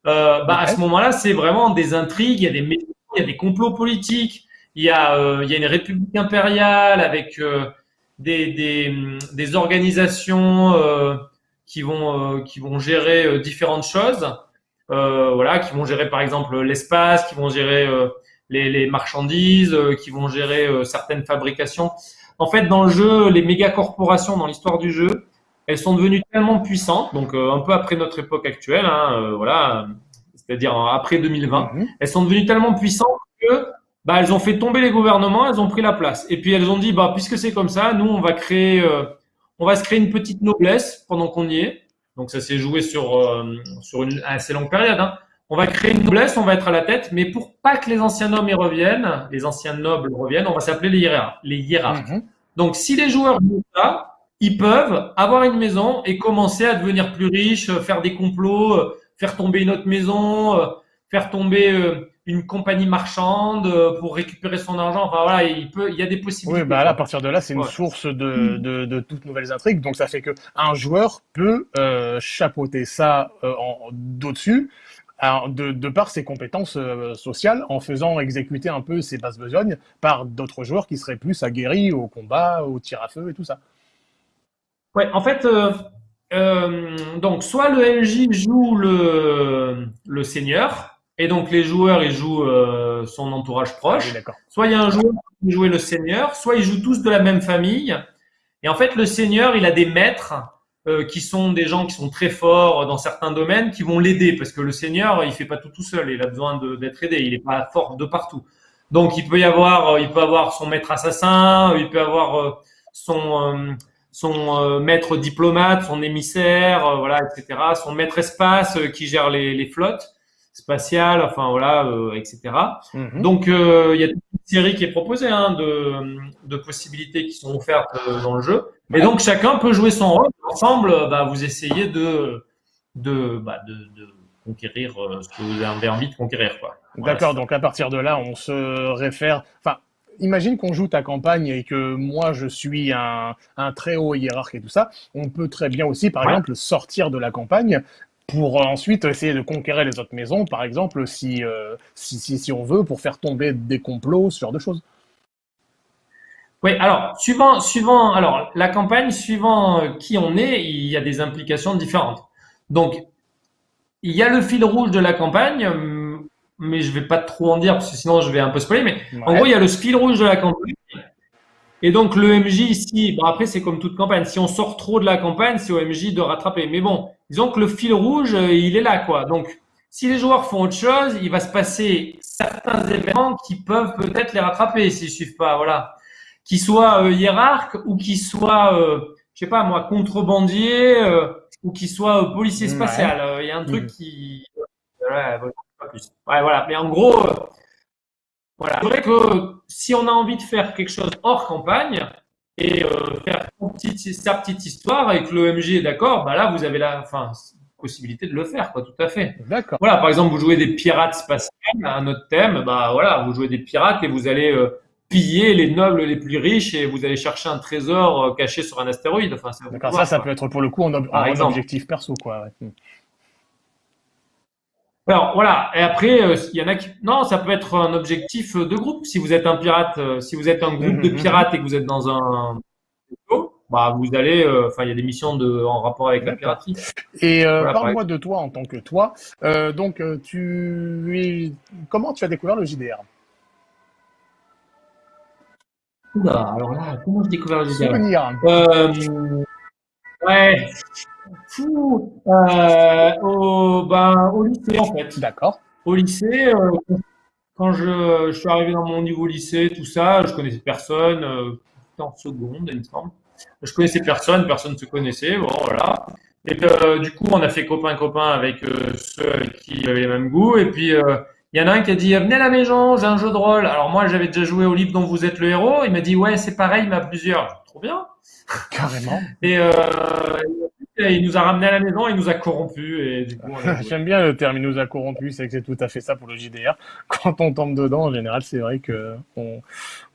euh, bah, à ce moment-là, c'est vraiment des intrigues, il y a des il y a des complots politiques, il y a, euh, il y a une république impériale avec euh, des, des, des organisations euh, qui vont, euh, qui vont gérer euh, différentes choses. Euh, voilà, qui vont gérer par exemple l'espace, qui vont gérer euh, les, les marchandises, euh, qui vont gérer euh, certaines fabrications. En fait, dans le jeu, les méga corporations dans l'histoire du jeu, elles sont devenues tellement puissantes, donc euh, un peu après notre époque actuelle, hein, euh, voilà, c'est-à-dire après 2020, Mhm. elles sont devenues tellement puissantes que bah, elles ont fait tomber les gouvernements, elles ont pris la place. Et puis elles ont dit, bah, puisque c'est comme ça, nous, on va créer, euh, on va se créer une petite noblesse pendant qu'on y est. Donc ça s'est joué sur, euh, sur une assez longue période. Hein. On va créer une noblesse, on va être à la tête, mais pour pas que les anciens nobles y reviennent, les anciens nobles reviennent, on va s'appeler les hiérarques. Les hiérarques. Mhm. Donc, si les joueurs jouent ça, ils peuvent avoir une maison et commencer à devenir plus riches, euh, faire des complots, euh, faire tomber une autre maison, euh, faire tomber une compagnie marchande pour récupérer son argent. Enfin voilà, il peut, il y a des possibilités. Oui, bah là, à partir de là, c'est une Ouais. source de, de, de toutes nouvelles intrigues. Donc, ça fait que un joueur peut euh, chapeauter ça euh, d'au-dessus, de, de par ses compétences euh, sociales, en faisant exécuter un peu ses basses besognes par d'autres joueurs qui seraient plus aguerris au combat, au tir à feu et tout ça. Ouais, en fait, euh, euh, donc soit le MJ joue le, le seigneur, et donc les joueurs ils jouent euh, son entourage proche. oui. Soit il y a un joueur qui joue le seigneur, soit ils jouent tous de la même famille. Et en fait, le seigneur, il a des maîtres euh, qui sont des gens qui sont très forts dans certains domaines, qui vont l'aider parce que le seigneur, il fait pas tout tout seul, il a besoin d'être aidé, il est pas fort de partout. Donc il peut y avoir, euh, il peut avoir son maître assassin, il peut avoir euh, son euh, son euh, maître diplomate, son émissaire, euh, voilà, etc. Son maître espace euh, qui gère les, les flottes spatiales, enfin voilà, etc. Mhm. Donc, il y a une série qui est proposée hein, de, de possibilités qui sont offertes euh, dans le jeu. Et donc, chacun peut jouer son rôle. Ensemble, bah, vous essayez de, de, bah, de, conquérir euh, ce que vous avez envie de conquérir. Quoi. Voilà, D'accord, donc à partir de là, on se réfère. Enfin, imagine qu'on joue ta campagne et que moi je suis un, un très haut hiérarque et tout ça. On peut très bien aussi, par Ouais. exemple, sortir de la campagne pour ensuite essayer de conquérir les autres maisons, par exemple, si, euh, si, si, si on veut, pour faire tomber des complots, ce genre de choses. Oui, alors, suivant, suivant, alors, la campagne, suivant euh, qui on est, il y a des implications différentes. Donc, il y a le fil rouge de la campagne, mais je vais pas trop en dire parce que sinon je vais un peu spoiler, mais En Ouais. gros, il y a le fil rouge de la campagne. Et donc, le MJ ici, bon, après, c'est comme toute campagne. Si on sort trop de la campagne, c'est au MJ de rattraper. Mais bon, disons que le fil rouge, euh, il est là, quoi. Donc, si les joueurs font autre chose, il va se passer certains événements qui peuvent peut-être les rattraper s'ils suivent pas, voilà. Qu'ils soient euh, hiérarques ou qu'ils soient, euh, je sais pas moi, contrebandiers euh, ou qu'ils soient euh, policiers Ouais. spatial. Il y a un truc Mhm. qui, voilà, pas plus. Ouais, voilà. Mais en gros, euh, voilà. C'est vrai que si on a envie de faire quelque chose hors campagne et euh, faire sa petite histoire et que le MJ est d'accord, bah là, vous avez la enfin, possibilité de le faire, quoi, tout à fait. D'accord. Voilà, par exemple, vous jouez des pirates spatiales, un autre thème, bah voilà, vous jouez des pirates et vous allez euh, piller les nobles les plus riches et vous allez chercher un trésor caché sur un astéroïde. Enfin, D'accord, ça, ça peut être pour le coup en, ob- Par en exemple. objectif perso, quoi. ouais. Alors voilà, et après, euh, il y en a qui... Non, ça peut être un objectif de groupe. Si vous êtes un pirate, euh, si vous êtes un groupe de Mhm, mhm. pirates et que vous êtes dans un bah vous allez... euh, Enfin, il y a des missions de... en rapport avec la piraterie. Et Voilà, parle-moi de toi en tant que toi. Donc, tu es... comment tu as découvert le JDR Oula, alors là, comment j'ai découvert le JDR Souvenir. Ouais. Fou. Euh, au, ben, au lycée, en fait. D'accord. Au lycée, euh, quand je, je suis arrivé dans mon niveau lycée, tout ça, je connaissais personne. Euh, en seconde, il me semble. Je connaissais personne, personne ne se connaissait. Bon, voilà. Et euh, du coup, on a fait copain-copain avec euh, ceux qui avaient les mêmes goûts. Et puis, il y en a un qui a dit Venez à la maison, j'ai un jeu de rôle. Alors, moi, j'avais déjà joué au livre dont vous êtes le héros. Il m'a dit Ouais, c'est pareil, mais à plusieurs. Trop bien. Carrément. Et il nous a ramené à la maison, il nous a corrompus. J'aime bien le terme, il nous a corrompus, c'est que c'est tout à fait ça pour le JDR. Quand on tombe dedans, en général, c'est vrai que on,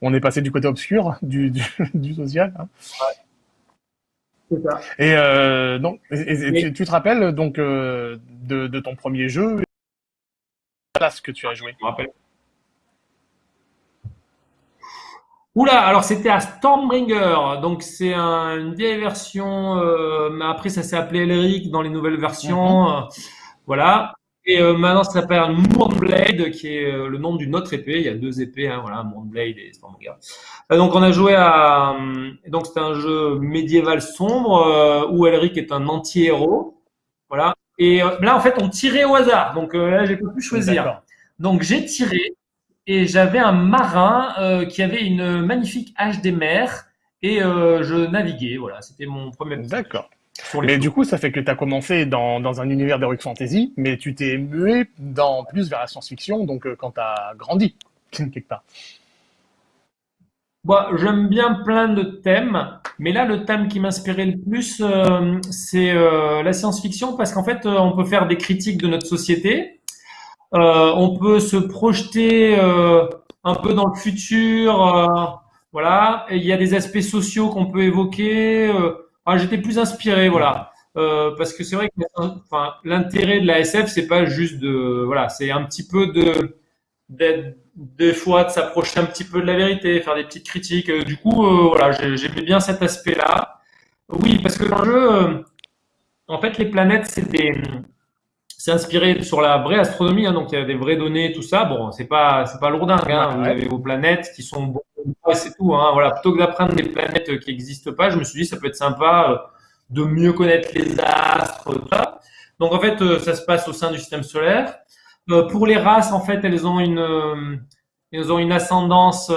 on est passé du côté obscur du, du, du social. hein. C'est ça. Et euh, donc, et- et- et Mais- tu, tu te rappelles donc euh, de, de ton premier jeu, la classe que tu as joué. Je me rappelle. Oula, alors c'était à Stormbringer, donc c'est une vieille version, euh, mais après ça s'est appelé Elric dans les nouvelles versions, Mhm. euh, voilà. Et euh, maintenant ça s'appelle Moonblade, qui est euh, le nom d'une autre épée. Il y a deux épées, hein, voilà, Moonblade et Stormbringer. Donc on a joué à, donc c'était un jeu médiéval sombre où Elric est un anti-héros, voilà. Et là en fait on tirait au hasard, donc là j'ai pas pu choisir. Donc j'ai tiré et j'avais un marin euh, qui avait une magnifique hache des mers et euh, je naviguais. Voilà, c'était mon premier D'accord. Mais du coup, ça fait que tu as commencé dans, dans un univers d'Heroic Fantasy, mais tu t'es mué dans plus vers la science-fiction, donc euh, quand tu as grandi, quelque part. Moi, j'aime bien plein de thèmes, mais là, le thème qui m'inspirait le plus, euh, c'est la science-fiction, parce qu'en fait, on peut faire des critiques de notre société, on peut se projeter euh, un peu dans le futur, euh, voilà, il y a des aspects sociaux qu'on peut évoquer. euh, ah, j'étais plus inspiré, voilà, Euh, parce que c'est vrai que l'intérêt de la SF, c'est pas juste de, voilà, c'est un petit peu de des fois de s'approcher un petit peu de la vérité, faire des petites critiques. Euh, Du coup, euh, voilà, j'ai- j'aimais bien cet aspect-là. Oui, parce que dans le jeu, euh, en fait, les planètes, c'est des, c'est inspiré sur la vraie astronomie, hein, donc il y a des vraies données, tout ça. Bon, c'est pas, c'est pas lourdingue, hein. Vous avez vos planètes qui sont bonnes, et c'est tout, hein. Voilà, plutôt que d'apprendre des planètes qui n'existent pas, je me suis dit, ça peut être sympa euh, de mieux connaître les astres, tout ça. Donc en fait, euh, ça se passe au sein du système solaire. Euh, pour les races, en fait, elles ont une, elles ont une ascendance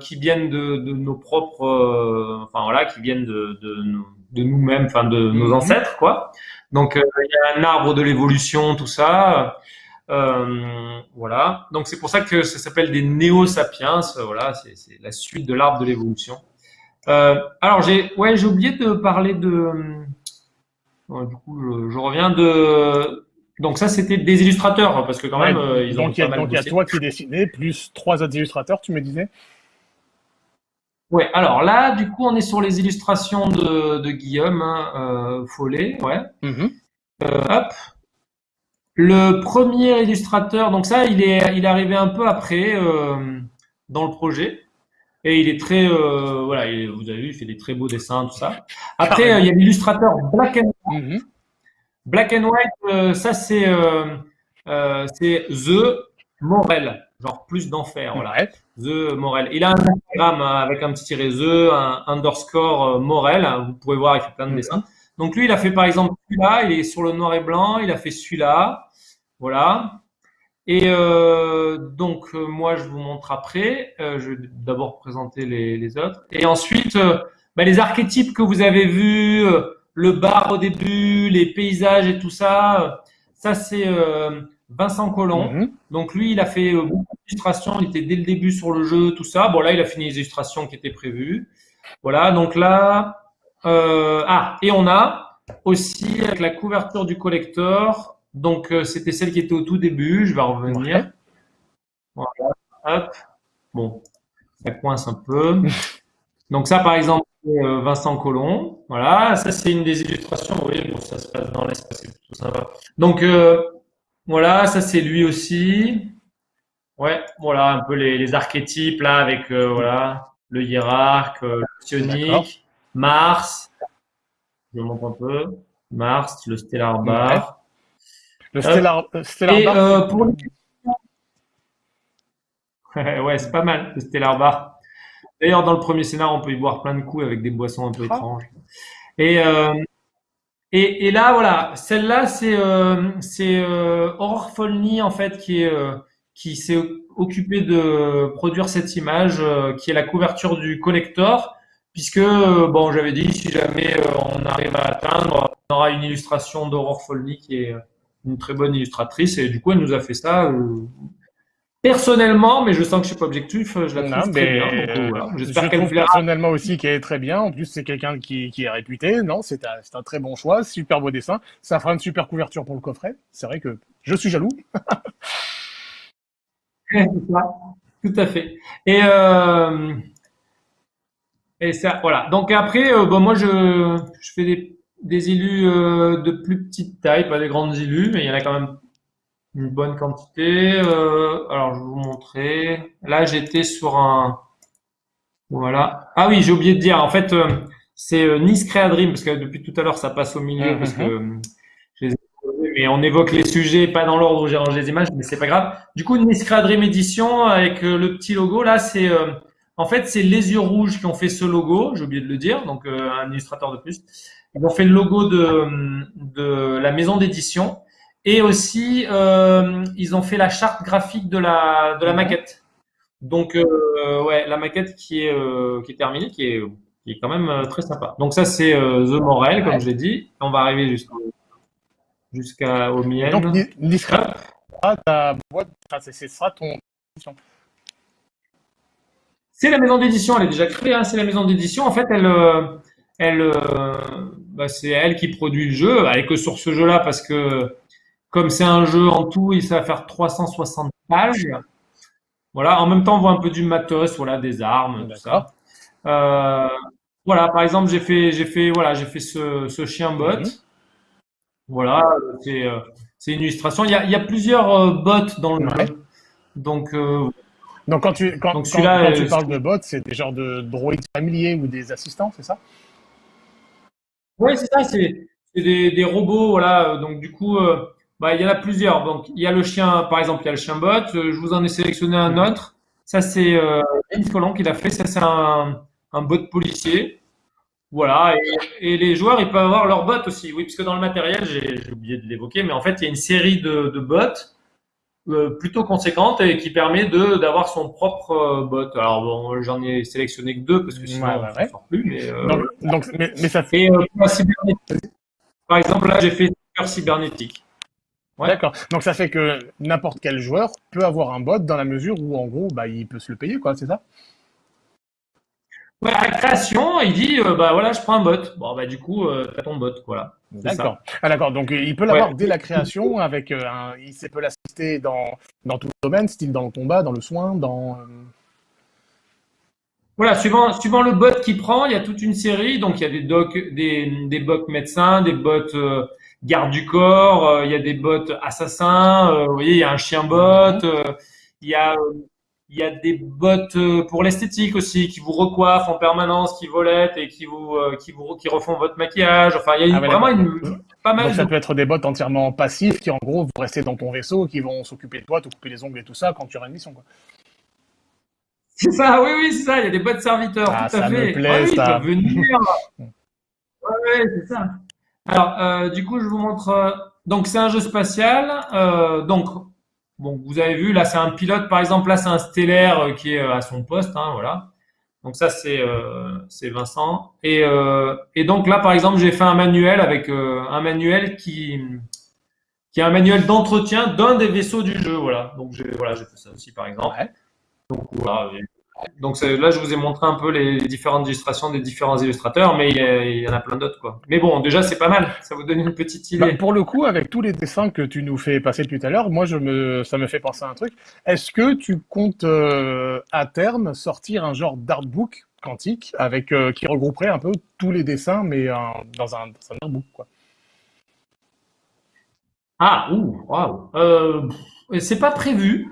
qui viennent de, de nos propres, enfin voilà, qui viennent de, de, de nous-mêmes, enfin de nos Mhm. ancêtres, quoi. Donc euh, il y a un arbre de l'évolution, tout ça. Euh, voilà. Donc c'est pour ça que ça s'appelle des néo-sapiens. Voilà, c'est la suite de l'arbre de l'évolution. Euh, alors j'ai, ouais, oublié de parler de. du coup, je, je reviens de. Donc ça, c'était des illustrateurs parce que quand même, Ouais, ils ont donc il y a, mal donc il y a bossé. toi qui dessinais, plus trois autres illustrateurs, tu me disais Ouais. Alors là, du coup, on est sur les illustrations de, de Guillaume hein, euh, Follet. Ouais. Mhm. Euh, hop. Le premier illustrateur, donc ça, il est, il est arrivé un peu après euh, dans le projet. Et il est très, voilà, il- vous avez vu, il fait des très beaux dessins, tout ça. Après, il y a l'illustrateur Black and Mhm. Black and White. ça, c'est, c'est The Morel, genre plus d'enfer, voilà. Ouais. The Morel. Il a un Instagram euh, avec un petit tiret The, un underscore euh, Morel. Vous pouvez voir, il fait plein de Mhm. dessins. Donc lui, il a fait par exemple celui-là, il est sur le noir et blanc, il a fait celui-là, voilà. Et euh, donc moi, je vous montre après. Euh, je vais d'abord présenter les, les autres. Et ensuite, euh, bah, les archétypes que vous avez vus, le bar au début, les paysages et tout ça, ça c'est Vincent Collomb. Mhm. Donc lui, il a fait euh, beaucoup d'illustrations, il était dès le début sur le jeu, tout ça. Bon là, il a fini les illustrations qui étaient prévues. Voilà, donc là, euh, ah, et on a aussi avec la couverture du collector, donc euh, c'était celle qui était au tout début, je vais revenir. Voilà, hop, bon, ça coince un peu. Donc ça, par exemple, euh, Vincent Collomb, voilà, ça c'est une des illustrations, oui, bon, ça se passe dans l'espace, c'est plutôt sympa. Donc voilà, ça c'est lui aussi. Ouais, voilà, un peu les, les archétypes là avec euh, voilà le hiérarque, euh, le psionique, Mars. Je montre un peu. Mars, le stellar bar. Le Stellar, euh, Stellar Et Bar, euh, pour ouais, c'est pas mal le stellar bar. D'ailleurs, dans le premier scénar, on peut y boire plein de coups avec des boissons un peu Ah. étranges. Et euh, et, et là, voilà, celle-là, c'est euh, euh, Aurore Folny en fait qui est euh, qui s'est occupé de produire cette image, euh, qui est la couverture du collector, puisque euh, bon, j'avais dit si jamais euh, on arrive à atteindre, on aura une illustration d'Aurore Folny qui est une très bonne illustratrice, et du coup, elle nous a fait ça. Euh, Personnellement, mais je sens que je suis pas objectif, je la Non, trouve très mais, bien. Donc, euh, voilà. euh, J'espère je qu'elle plaira. personnellement aussi qu'elle est très bien. En plus, c'est quelqu'un qui, qui est réputé. Non, c'est un, très bon choix. Super beau dessin. Ça fera une super couverture pour le coffret. C'est vrai que je suis jaloux. Tout à fait. Et, euh, et ça, voilà. Donc après, euh, bon, moi, je, je fais des, des euh, de plus petite taille, pas des grandes illus, mais il y en a quand même une bonne quantité. Euh, alors, je vais vous montrer. Là, j'étais sur un, Voilà. Ah oui, j'ai oublié de dire. En fait, euh, c'est euh, Nice Crea Dream parce que depuis tout à l'heure ça passe au milieu parce que euh, je les ai posés, mais on évoque les sujets pas dans l'ordre où j'ai rangé les images, mais c'est pas grave. Du coup, Nice Dream Edition avec le petit logo là, c'est en fait c'est les yeux rouges qui ont fait ce logo. J'ai oublié de le dire, donc un illustrateur de plus. Ils ont fait le logo de de la maison d'édition et aussi euh, ils ont fait la charte graphique de la de la Mhm. maquette. Donc, euh, ouais, la maquette qui est, euh, qui est terminée, qui est, qui est quand même très sympa. Donc, ça, c'est The Morel, comme Ouais. je l'ai dit. On va arriver jusqu'au jusqu'à aux Et donc, Nisra, Hop. ta boîte, enfin, c'est ton. La maison d'édition, elle est déjà créée, hein, c'est la maison d'édition. En fait, elle, elle, bah, c'est elle qui produit le jeu. Elle est que sur ce jeu-là parce que, comme c'est un jeu en tout, il ça va faire 360 pages. Voilà. En même temps, on voit un peu du matos, voilà, des armes, tout ça. Euh, voilà, par exemple, j'ai fait, j'ai fait, voilà, j'ai fait ce, ce chien bot. Mhm. Voilà, c'est, euh, c'est une illustration. Il y a, il y a plusieurs euh, bots dans le Ouais. jeu. Donc, euh, Donc, quand tu, quand, donc quand, tu parles de bots, c'est des genres de droïdes familiers ou des assistants, c'est ça? Ouais, c'est ça, c'est, c'est des, des robots, voilà. Donc, du coup, euh, bah, il y en a plusieurs. Donc, il y a le chien, par exemple, il y a le chien bot. Euh, Je vous en ai sélectionné un autre. Ça, c'est euh, Vince Colon qui l'a fait. Ça, c'est un, un bot policier. Voilà, et, et les joueurs, ils peuvent avoir leurs bots aussi. Oui, parce que dans le matériel, j'ai oublié de l'évoquer, mais en fait, il y a une série de, de bots euh, plutôt conséquente et qui permet de d'avoir son propre euh, bot. Alors bon, j'en ai sélectionné que deux parce que sinon Ouais, on ne sort plus. Mais, euh, Donc, donc mais, mais ça fait. et par exemple, là, j'ai fait cyber cybernétique. Ouais. D'accord. Donc, ça fait que n'importe quel joueur peut avoir un bot dans la mesure où, en gros, bah, il peut se le payer, quoi, c'est ça? Ouais, à la création, il dit, euh, bah voilà, je prends un bot. Bon, bah du coup, euh, t'as ton bot, voilà. D'accord. Ah, d'accord. Donc, euh, il peut l'avoir Ouais. dès la création avec euh, un. Il sait- peut l'assister dans, dans tout le domaine, style dans le combat, dans le soin, dans. euh, Voilà, suivant, suivant le bot qu'il prend, il y a toute une série. Donc, il y a des docs, des, des bots médecins, des bots gardes du corps, euh, il y a des bots assassins. euh, vous voyez, il y a un chien bot. euh, il y a, il y a des bots pour l'esthétique aussi, qui vous recoiffent en permanence, qui volettent et qui vous, qui vous, qui refont votre maquillage. Enfin, il y a Ah vraiment une, pas mal Donc, ça peut être des bots entièrement passifs qui, en gros, vont rester dans ton vaisseau, qui vont s'occuper de toi, te couper les ongles et tout ça quand tu auras une mission, quoi. C'est ça, oui, oui, c'est ça. Il y a des bots serviteurs, Ah, tout à ça me fait. plaît, Ah oui, ça. venir. Ouais, ouais, c'est ça. Alors, euh, du coup, je vous montre. euh, donc, c'est un jeu spatial. Euh, donc, bon, vous avez vu, là, c'est un pilote, par exemple. Là, c'est un stellaire qui est à son poste, hein, voilà. Donc, ça, c'est c'est Vincent. Et, et donc, là, par exemple, j'ai fait un manuel avec un manuel qui qui est un manuel d'entretien d'un des vaisseaux du jeu, voilà. Donc, j'ai voilà, fait ça aussi, par exemple. Ouais. Donc voilà. Donc là, je vous ai montré un peu les différentes illustrations des différents illustrateurs, mais il y, a- il y en a plein d'autres, quoi. Mais bon, déjà, c'est pas mal. Ça vous donne une petite Bah, idée. pour le coup, avec tous les dessins que tu nous fais passer tout à l'heure, moi, je me, ça me fait penser à un truc. Est-ce que tu comptes euh, à terme sortir un genre d'artbook quantique avec euh, qui regrouperait un peu tous les dessins, mais euh, dans un, dans un artbook, quoi? Ah, ouh, waouh. Euh, c'est pas prévu,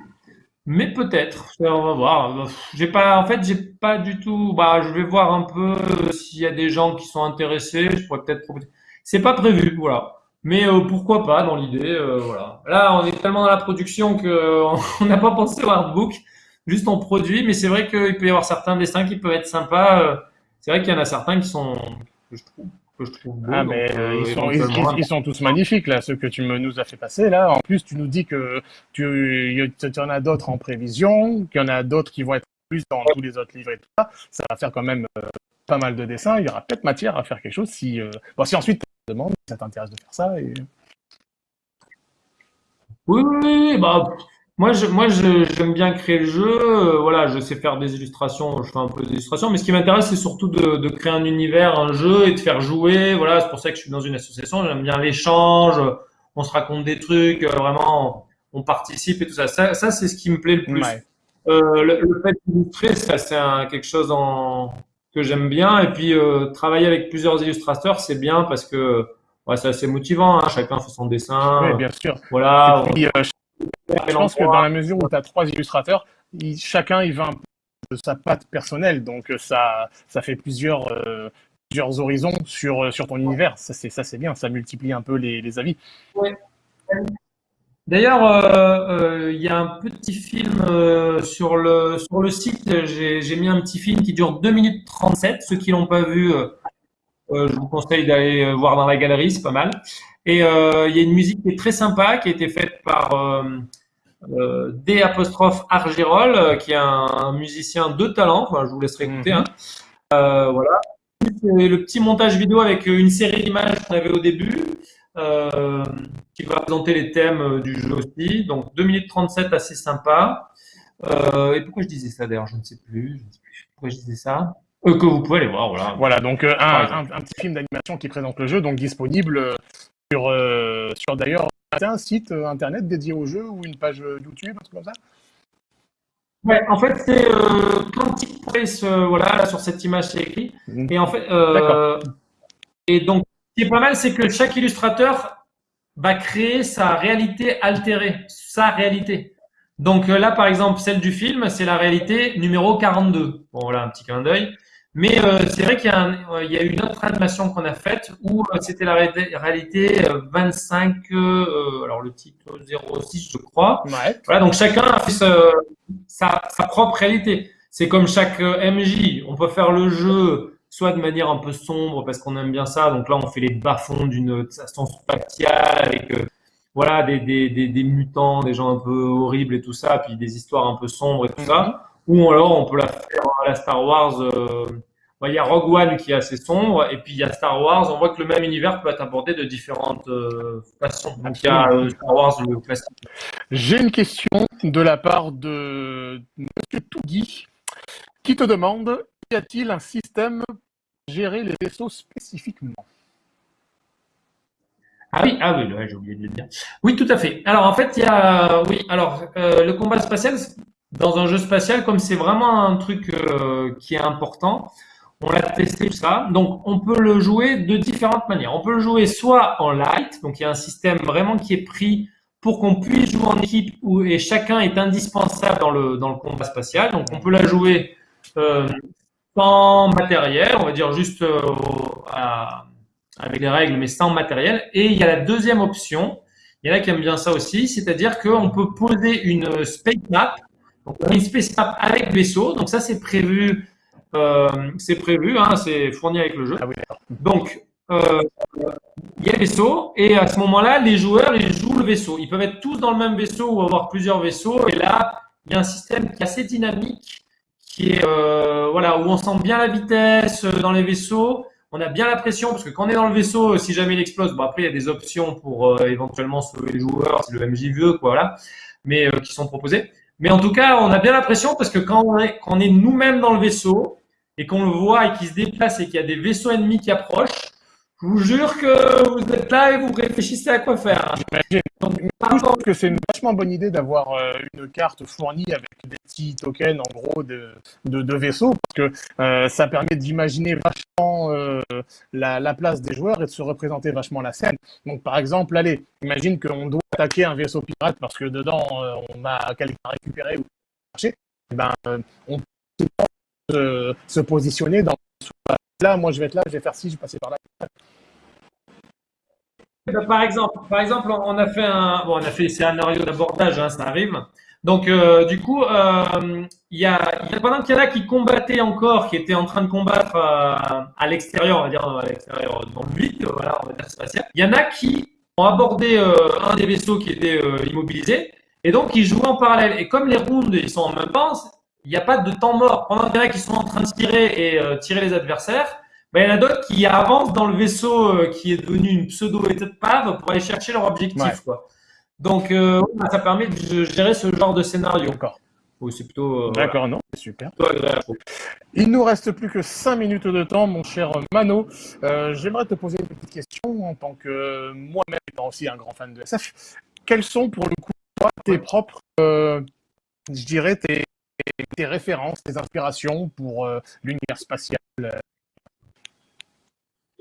mais peut-être. On va voir. J'ai pas, en fait, j'ai pas du tout. Bah, je vais voir un peu euh, s'il y a des gens qui sont intéressés. Je pourrais peut-être proposer. C'est pas prévu, voilà. Mais euh, pourquoi pas dans l'idée, euh, voilà. Là, on est tellement dans la production que euh, on n'a pas pensé au artbook. Juste on produit, mais c'est vrai qu'il peut y avoir certains dessins qui peuvent être sympas. euh, C'est vrai qu'il y en a certains qui sont je trouve que je trouve beaux. Ah, donc, mais ils, sont, ils, éventuellement, ils- ils sont tous magnifiques, là, ceux que tu me, nous as fait passer, là. En plus, tu nous dis que tu, y- en as d'autres en prévision, qu'il y en a d'autres qui vont être plus dans tous les autres livres et tout ça. Ça va faire quand même euh, pas mal de dessins. Il y aura peut-être matière à faire quelque chose si, euh, bon, si ensuite tu te demandes, si ça t'intéresse de faire ça. Et... Oui, oui, bah, moi, je, moi, j'aime bien créer le jeu. euh, voilà, je sais faire des illustrations, je fais un peu d'illustrations, mais ce qui m'intéresse, c'est surtout de, de créer un univers, un jeu et de faire jouer. Voilà, c'est pour ça que je suis dans une association. J'aime bien l'échange. On se raconte des trucs, euh, vraiment, on participe et tout ça. Ça, ça, c'est ce qui me plaît le plus. Ouais. Euh, le, le fait d'illustrer, ça, c'est quelque chose en, que j'aime bien. Et puis, euh, travailler avec plusieurs illustrateurs, c'est bien parce que ouais, c'est assez motivant. hein. Chacun fait son dessin. Oui, bien sûr. Voilà. Puis, euh, je pense que dans la mesure où tu as trois illustrateurs, chacun il va un peu sa patte personnelle. Donc ça, ça fait plusieurs, plusieurs horizons sur, sur ton univers. Ça, c'est, ça, c'est bien. Ça multiplie un peu les, les avis. D'ailleurs, euh, euh, il y a un petit film euh, sur le sur le site. J'ai mis un petit film qui dure 2 minutes 37. Ceux qui l'ont pas vu, je vous conseille d'aller voir dans la galerie, c'est pas mal. Et il y a une musique qui est très sympa, qui a été faite par D apostrophe Argirol, qui est un, musicien de talent. Enfin, je vous laisserai écouter. Hein. voilà. Le petit montage vidéo avec une série d'images qu'on avait au début. Euh, qui va présenter les thèmes euh, du jeu aussi. Donc 2 minutes 37, assez sympa. Euh, et pourquoi je disais ça d'ailleurs? Je ne sais plus. Je ne sais plus pourquoi je disais ça? Euh, que vous pouvez aller voir. Voilà, voilà donc un, un, un, petit film d'animation qui présente le jeu, donc disponible sur, sur d'ailleurs un site internet dédié au jeu ou une page YouTube, un truc comme ça? Ouais, en fait, c'est euh, Quantic Place, voilà, là, sur cette image, c'est écrit. Mhm. Et en fait, euh, et donc, ce qui est pas mal, c'est que chaque illustrateur va créer sa réalité altérée, sa réalité. Donc euh, là, par exemple, celle du film, c'est la réalité numéro 42. Bon, voilà, un petit clin d'œil. Mais euh, c'est vrai qu'il y, euh, y, a une autre animation qu'on a faite où c'était la réalité 25, alors le titre 06, je crois. Ouais. Voilà, donc chacun a fait sa, sa propre réalité. C'est comme chaque MJ. On peut faire le jeu soit de manière un peu sombre parce qu'on aime bien ça. Donc là, on fait les bas-fonds d'une station spatiale avec euh, voilà des, des, des, des, mutants, des gens un peu horribles et tout ça, puis des histoires un peu sombres et tout ça. Ou alors, on peut la faire à la Star Wars. Euh, bah, il y a Rogue One qui est assez sombre, et puis il y a Star Wars. On voit que le même univers peut être abordé de différentes euh, façons. Donc il y a Star Wars le classique. J'ai une question de la part de Monsieur Tougui qui te demande y a-t-il un système pour gérer les vaisseaux spécifiquement? Ah oui, ah oui, j'ai oublié de le dire. Oui, tout à fait. Alors en fait, il y a, oui, alors euh, le combat spatial dans un jeu spatial, comme c'est vraiment un truc euh, qui est important, on l'a testé tout ça. Donc on peut le jouer de différentes manières. On peut le jouer soit en light, donc il y a un système vraiment qui est pris pour qu'on puisse jouer en équipe où et chacun est indispensable dans le dans le combat spatial. Donc on peut la jouer euh, sans matériel, on va dire juste euh, avec les règles, mais sans matériel. Et il y a la deuxième option, il y en a qui aiment bien ça aussi, c'est-à-dire qu'on peut poser une space map, donc une space map avec vaisseau. Donc ça, c'est prévu, euh, c'est prévu, hein, c'est fourni avec le jeu. Ah donc euh, il y a le vaisseau et à ce moment-là, les joueurs ils jouent le vaisseau. Ils peuvent être tous dans le même vaisseau ou avoir plusieurs vaisseaux. Et là, il y a un système qui est assez dynamique qui est euh, voilà où on sent bien la vitesse dans les vaisseaux. On a bien la pression parce que quand on est dans le vaisseau, si jamais il explose, bon après il y a des options pour éventuellement sauver les joueurs si le MJ veut, quoi, voilà, mais qui sont proposées. Mais en tout cas, on a bien la pression parce que quand on est, est nous-mêmes dans le vaisseau et qu'on le voit et qu'il se déplace et qu'il y a des vaisseaux ennemis qui approchent, je vous jure que vous êtes là et vous réfléchissez à quoi faire. Donc, je trouve que c'est une vachement bonne idée d'avoir euh, une carte fournie avec des petits tokens en gros de, de, de vaisseaux parce que euh, ça permet d'imaginer vachement euh, la, la, place des joueurs et de se représenter vachement la scène. Donc par exemple, allez, imagine qu'on doit attaquer un vaisseau pirate parce que dedans on a quelqu'un à récupérer ou chercher. Eh ben, on peut se, positionner dans là, moi je vais être là, je vais faire ci, je vais passer par là. Bah, par exemple, par exemple, on a fait un, bon, on a fait des scénarios d'abordage, hein, ça arrive. Donc, euh, du coup, euh, il y a pendant qu'il y en a qui combattaient encore, qui étaient en train de combattre euh, à l'extérieur, on va dire à l'extérieur, dans le vide, voilà, on va dire spatial. Il y en a qui ont abordé un des vaisseaux qui était immobilisé, et donc ils jouaient en parallèle. Et comme les rounds ils sont en même temps, il n'y a pas de temps mort. Pendant qu'il y en a qui sont en train de tirer et tirer les adversaires, ben, il y en a d'autres qui avancent dans le vaisseau euh, qui est devenu une pseudo-épave pour aller chercher leur objectif. Quoi. Donc, euh, ça permet de gérer ce genre de scénario. D'accord. c'est plutôt. Euh, D'accord, non, c'est super. Il nous reste plus que 5 minutes de temps, mon cher Mano. J'aimerais te poser une petite question en tant que moi-même étant aussi un grand fan de SF. Quelles sont pour le coup tes propres, je dirais, tes, tes, références, tes inspirations pour l'univers spatial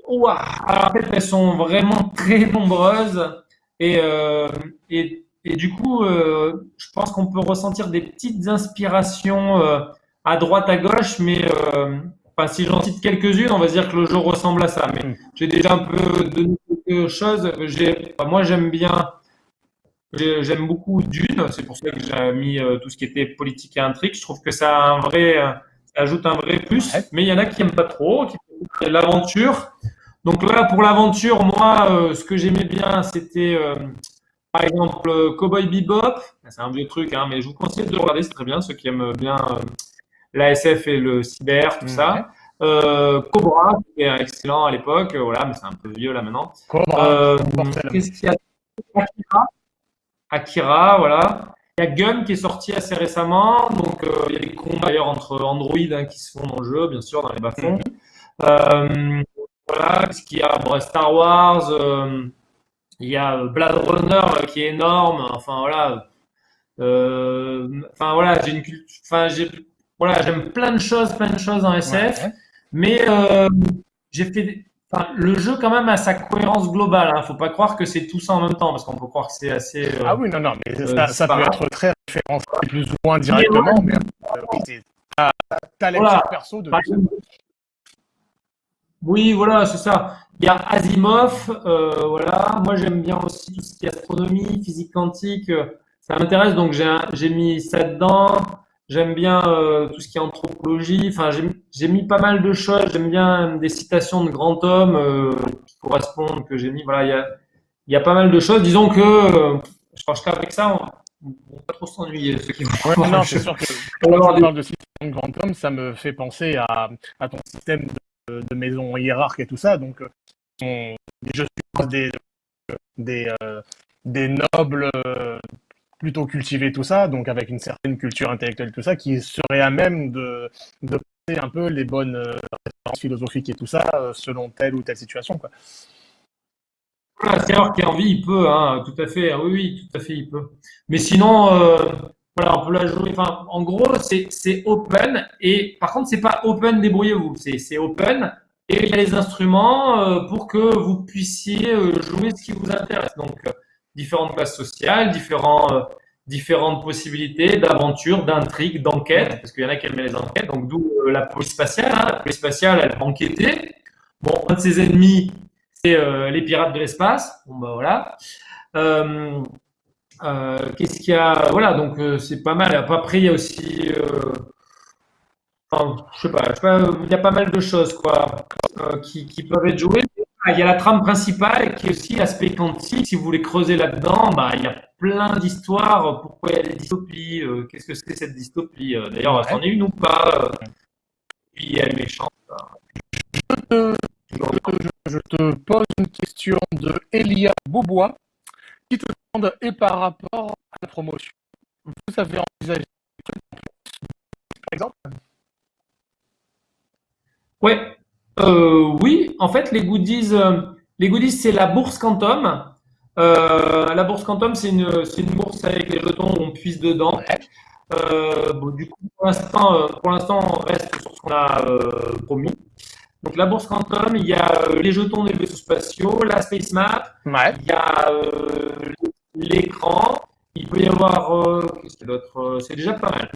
en fait, elles sont vraiment très nombreuses et, euh, et, et, du coup, euh, je pense qu'on peut ressentir des petites inspirations euh, à droite, à gauche, mais euh, enfin, si j'en cite quelques-unes, on va dire que le jeu ressemble à ça. Mais Mm. j'ai déjà un peu donné quelque chose. Enfin, moi, j'aime bien, j'aime beaucoup Dune. C'est pour ça que j'ai mis euh, tout ce qui était politique et intrigue. Je trouve que ça a un vrai, euh, ça ajoute un vrai plus. Ouais. Mais il y en a qui aiment pas trop, qui l'aventure. Donc là, pour l'aventure, moi, euh, ce que j'aimais bien, c'était euh, par exemple Cowboy Bebop. C'est un vieux truc, hein, mais je vous conseille de le regarder, c'est très bien, ceux qui aiment bien euh, la SF et le cyber, tout Ouais. ça. Cobra, qui est excellent à l'époque, voilà, mais c'est un peu vieux là maintenant. Qu'est-ce qu'il y a? Akira. Akira, voilà. Il y a Gun qui est sorti assez récemment, donc euh, il y a des combats d'ailleurs entre Android hein, qui se font dans le jeu, bien sûr, dans les bas-fonds. Euh, voilà, qu'il y a Bon, Star Wars, euh, il y a Blade Runner qui est énorme, enfin voilà. Enfin voilà, j'ai une culture, enfin j'ai, voilà, j'aime plein de choses, plein de choses en SF. Ouais. Mais j'ai fait, des- enfin, le jeu quand même a sa cohérence globale. Hein. Faut pas croire que c'est tout ça en même temps, parce qu'on peut croire que c'est assez. euh, Ah oui, non, non, mais euh, ça, ça peut être très référencé plus ou moins directement, mais euh, t'as Voilà. petits persos de Oui, voilà, c'est ça. Il y a Asimov, euh, voilà. Moi, j'aime bien aussi tout ce qui est astronomie, physique quantique. euh, Ça m'intéresse, donc j'ai mis ça dedans. J'aime bien euh, tout ce qui est anthropologie. Enfin, j'ai mis pas mal de choses. J'aime bien des citations de grands hommes euh, qui correspondent que j'ai mis. Voilà, il y a, il y a pas mal de choses. Disons que euh, je pense qu'avec ça, on ne va pas trop s'ennuyer. qui Ouais, non, c'est sûr que On quand avoir tu des- de système de grand homme, ça me fait penser à, à ton système de, de maison hiérarque et tout ça. Donc, euh, on- je suppose des, des, euh, des nobles euh, plutôt cultivés, tout ça, donc avec une certaine culture intellectuelle, tout ça, qui seraient à même de, de passer un peu les bonnes euh, références philosophiques et tout ça euh, selon telle ou telle situation. Quoi. Voilà, c'est alors qui a envie, il peut, hein, tout à fait. Oui, tout à fait, il peut. Mais sinon, euh, voilà, on peut la jouer. Enfin, en gros, c'est open. Et par contre, c'est pas open, débrouillez-vous. C'est c'est open. Et il y a les instruments pour que vous puissiez jouer ce qui vous intéresse. Donc, différentes classes sociales, différents, euh, différentes possibilités d'aventure, d'intrigue, d'enquête. Parce qu'il y en a qui aiment les enquêtes. Donc, d'où euh, la police spatiale. hein. La police spatiale, elle va enquêter. Bon, un de ses ennemis, c'est euh, les pirates de l'espace. Bon, bah voilà. Qu'est-ce qu'il y a? Voilà, donc c'est pas mal. Après, il y a aussi. enfin, je sais pas, sais pas, il y a pas mal de choses quoi, qui, qui peuvent être jouées. Ah, Il y a la trame principale qui est aussi l'aspect quantique. Si vous voulez creuser là-dedans, bah, il y a plein d'histoires. Pourquoi il y a des dystopies euh, Qu'est-ce que c'est cette dystopie Euh, D'ailleurs, Ouais. c'en est une ou pas euh, Puis elle est méchante. Euh, je, je te pose une question de Elia Beaubois qui te demande et par rapport à la promotion, vous avez envisagé des trucs en plus, par exemple? Ouais, euh, oui, en fait, les goodies, euh, les goodies, c'est la bourse Quantum. Euh, la bourse Quantum, c'est une, c'est une bourse avec les jetons où on puise dedans. Euh, bon, du coup, pour l'instant, euh, pour l'instant, on reste sur ce qu'on a euh, promis. Donc, la bourse Quantum, il y a euh, les jetons des vaisseaux spatiaux, la Space Map, Ouais. il y a euh, l'écran, il peut y avoir, euh, qu'est-ce qu'il y a d'autre? C'est déjà pas mal.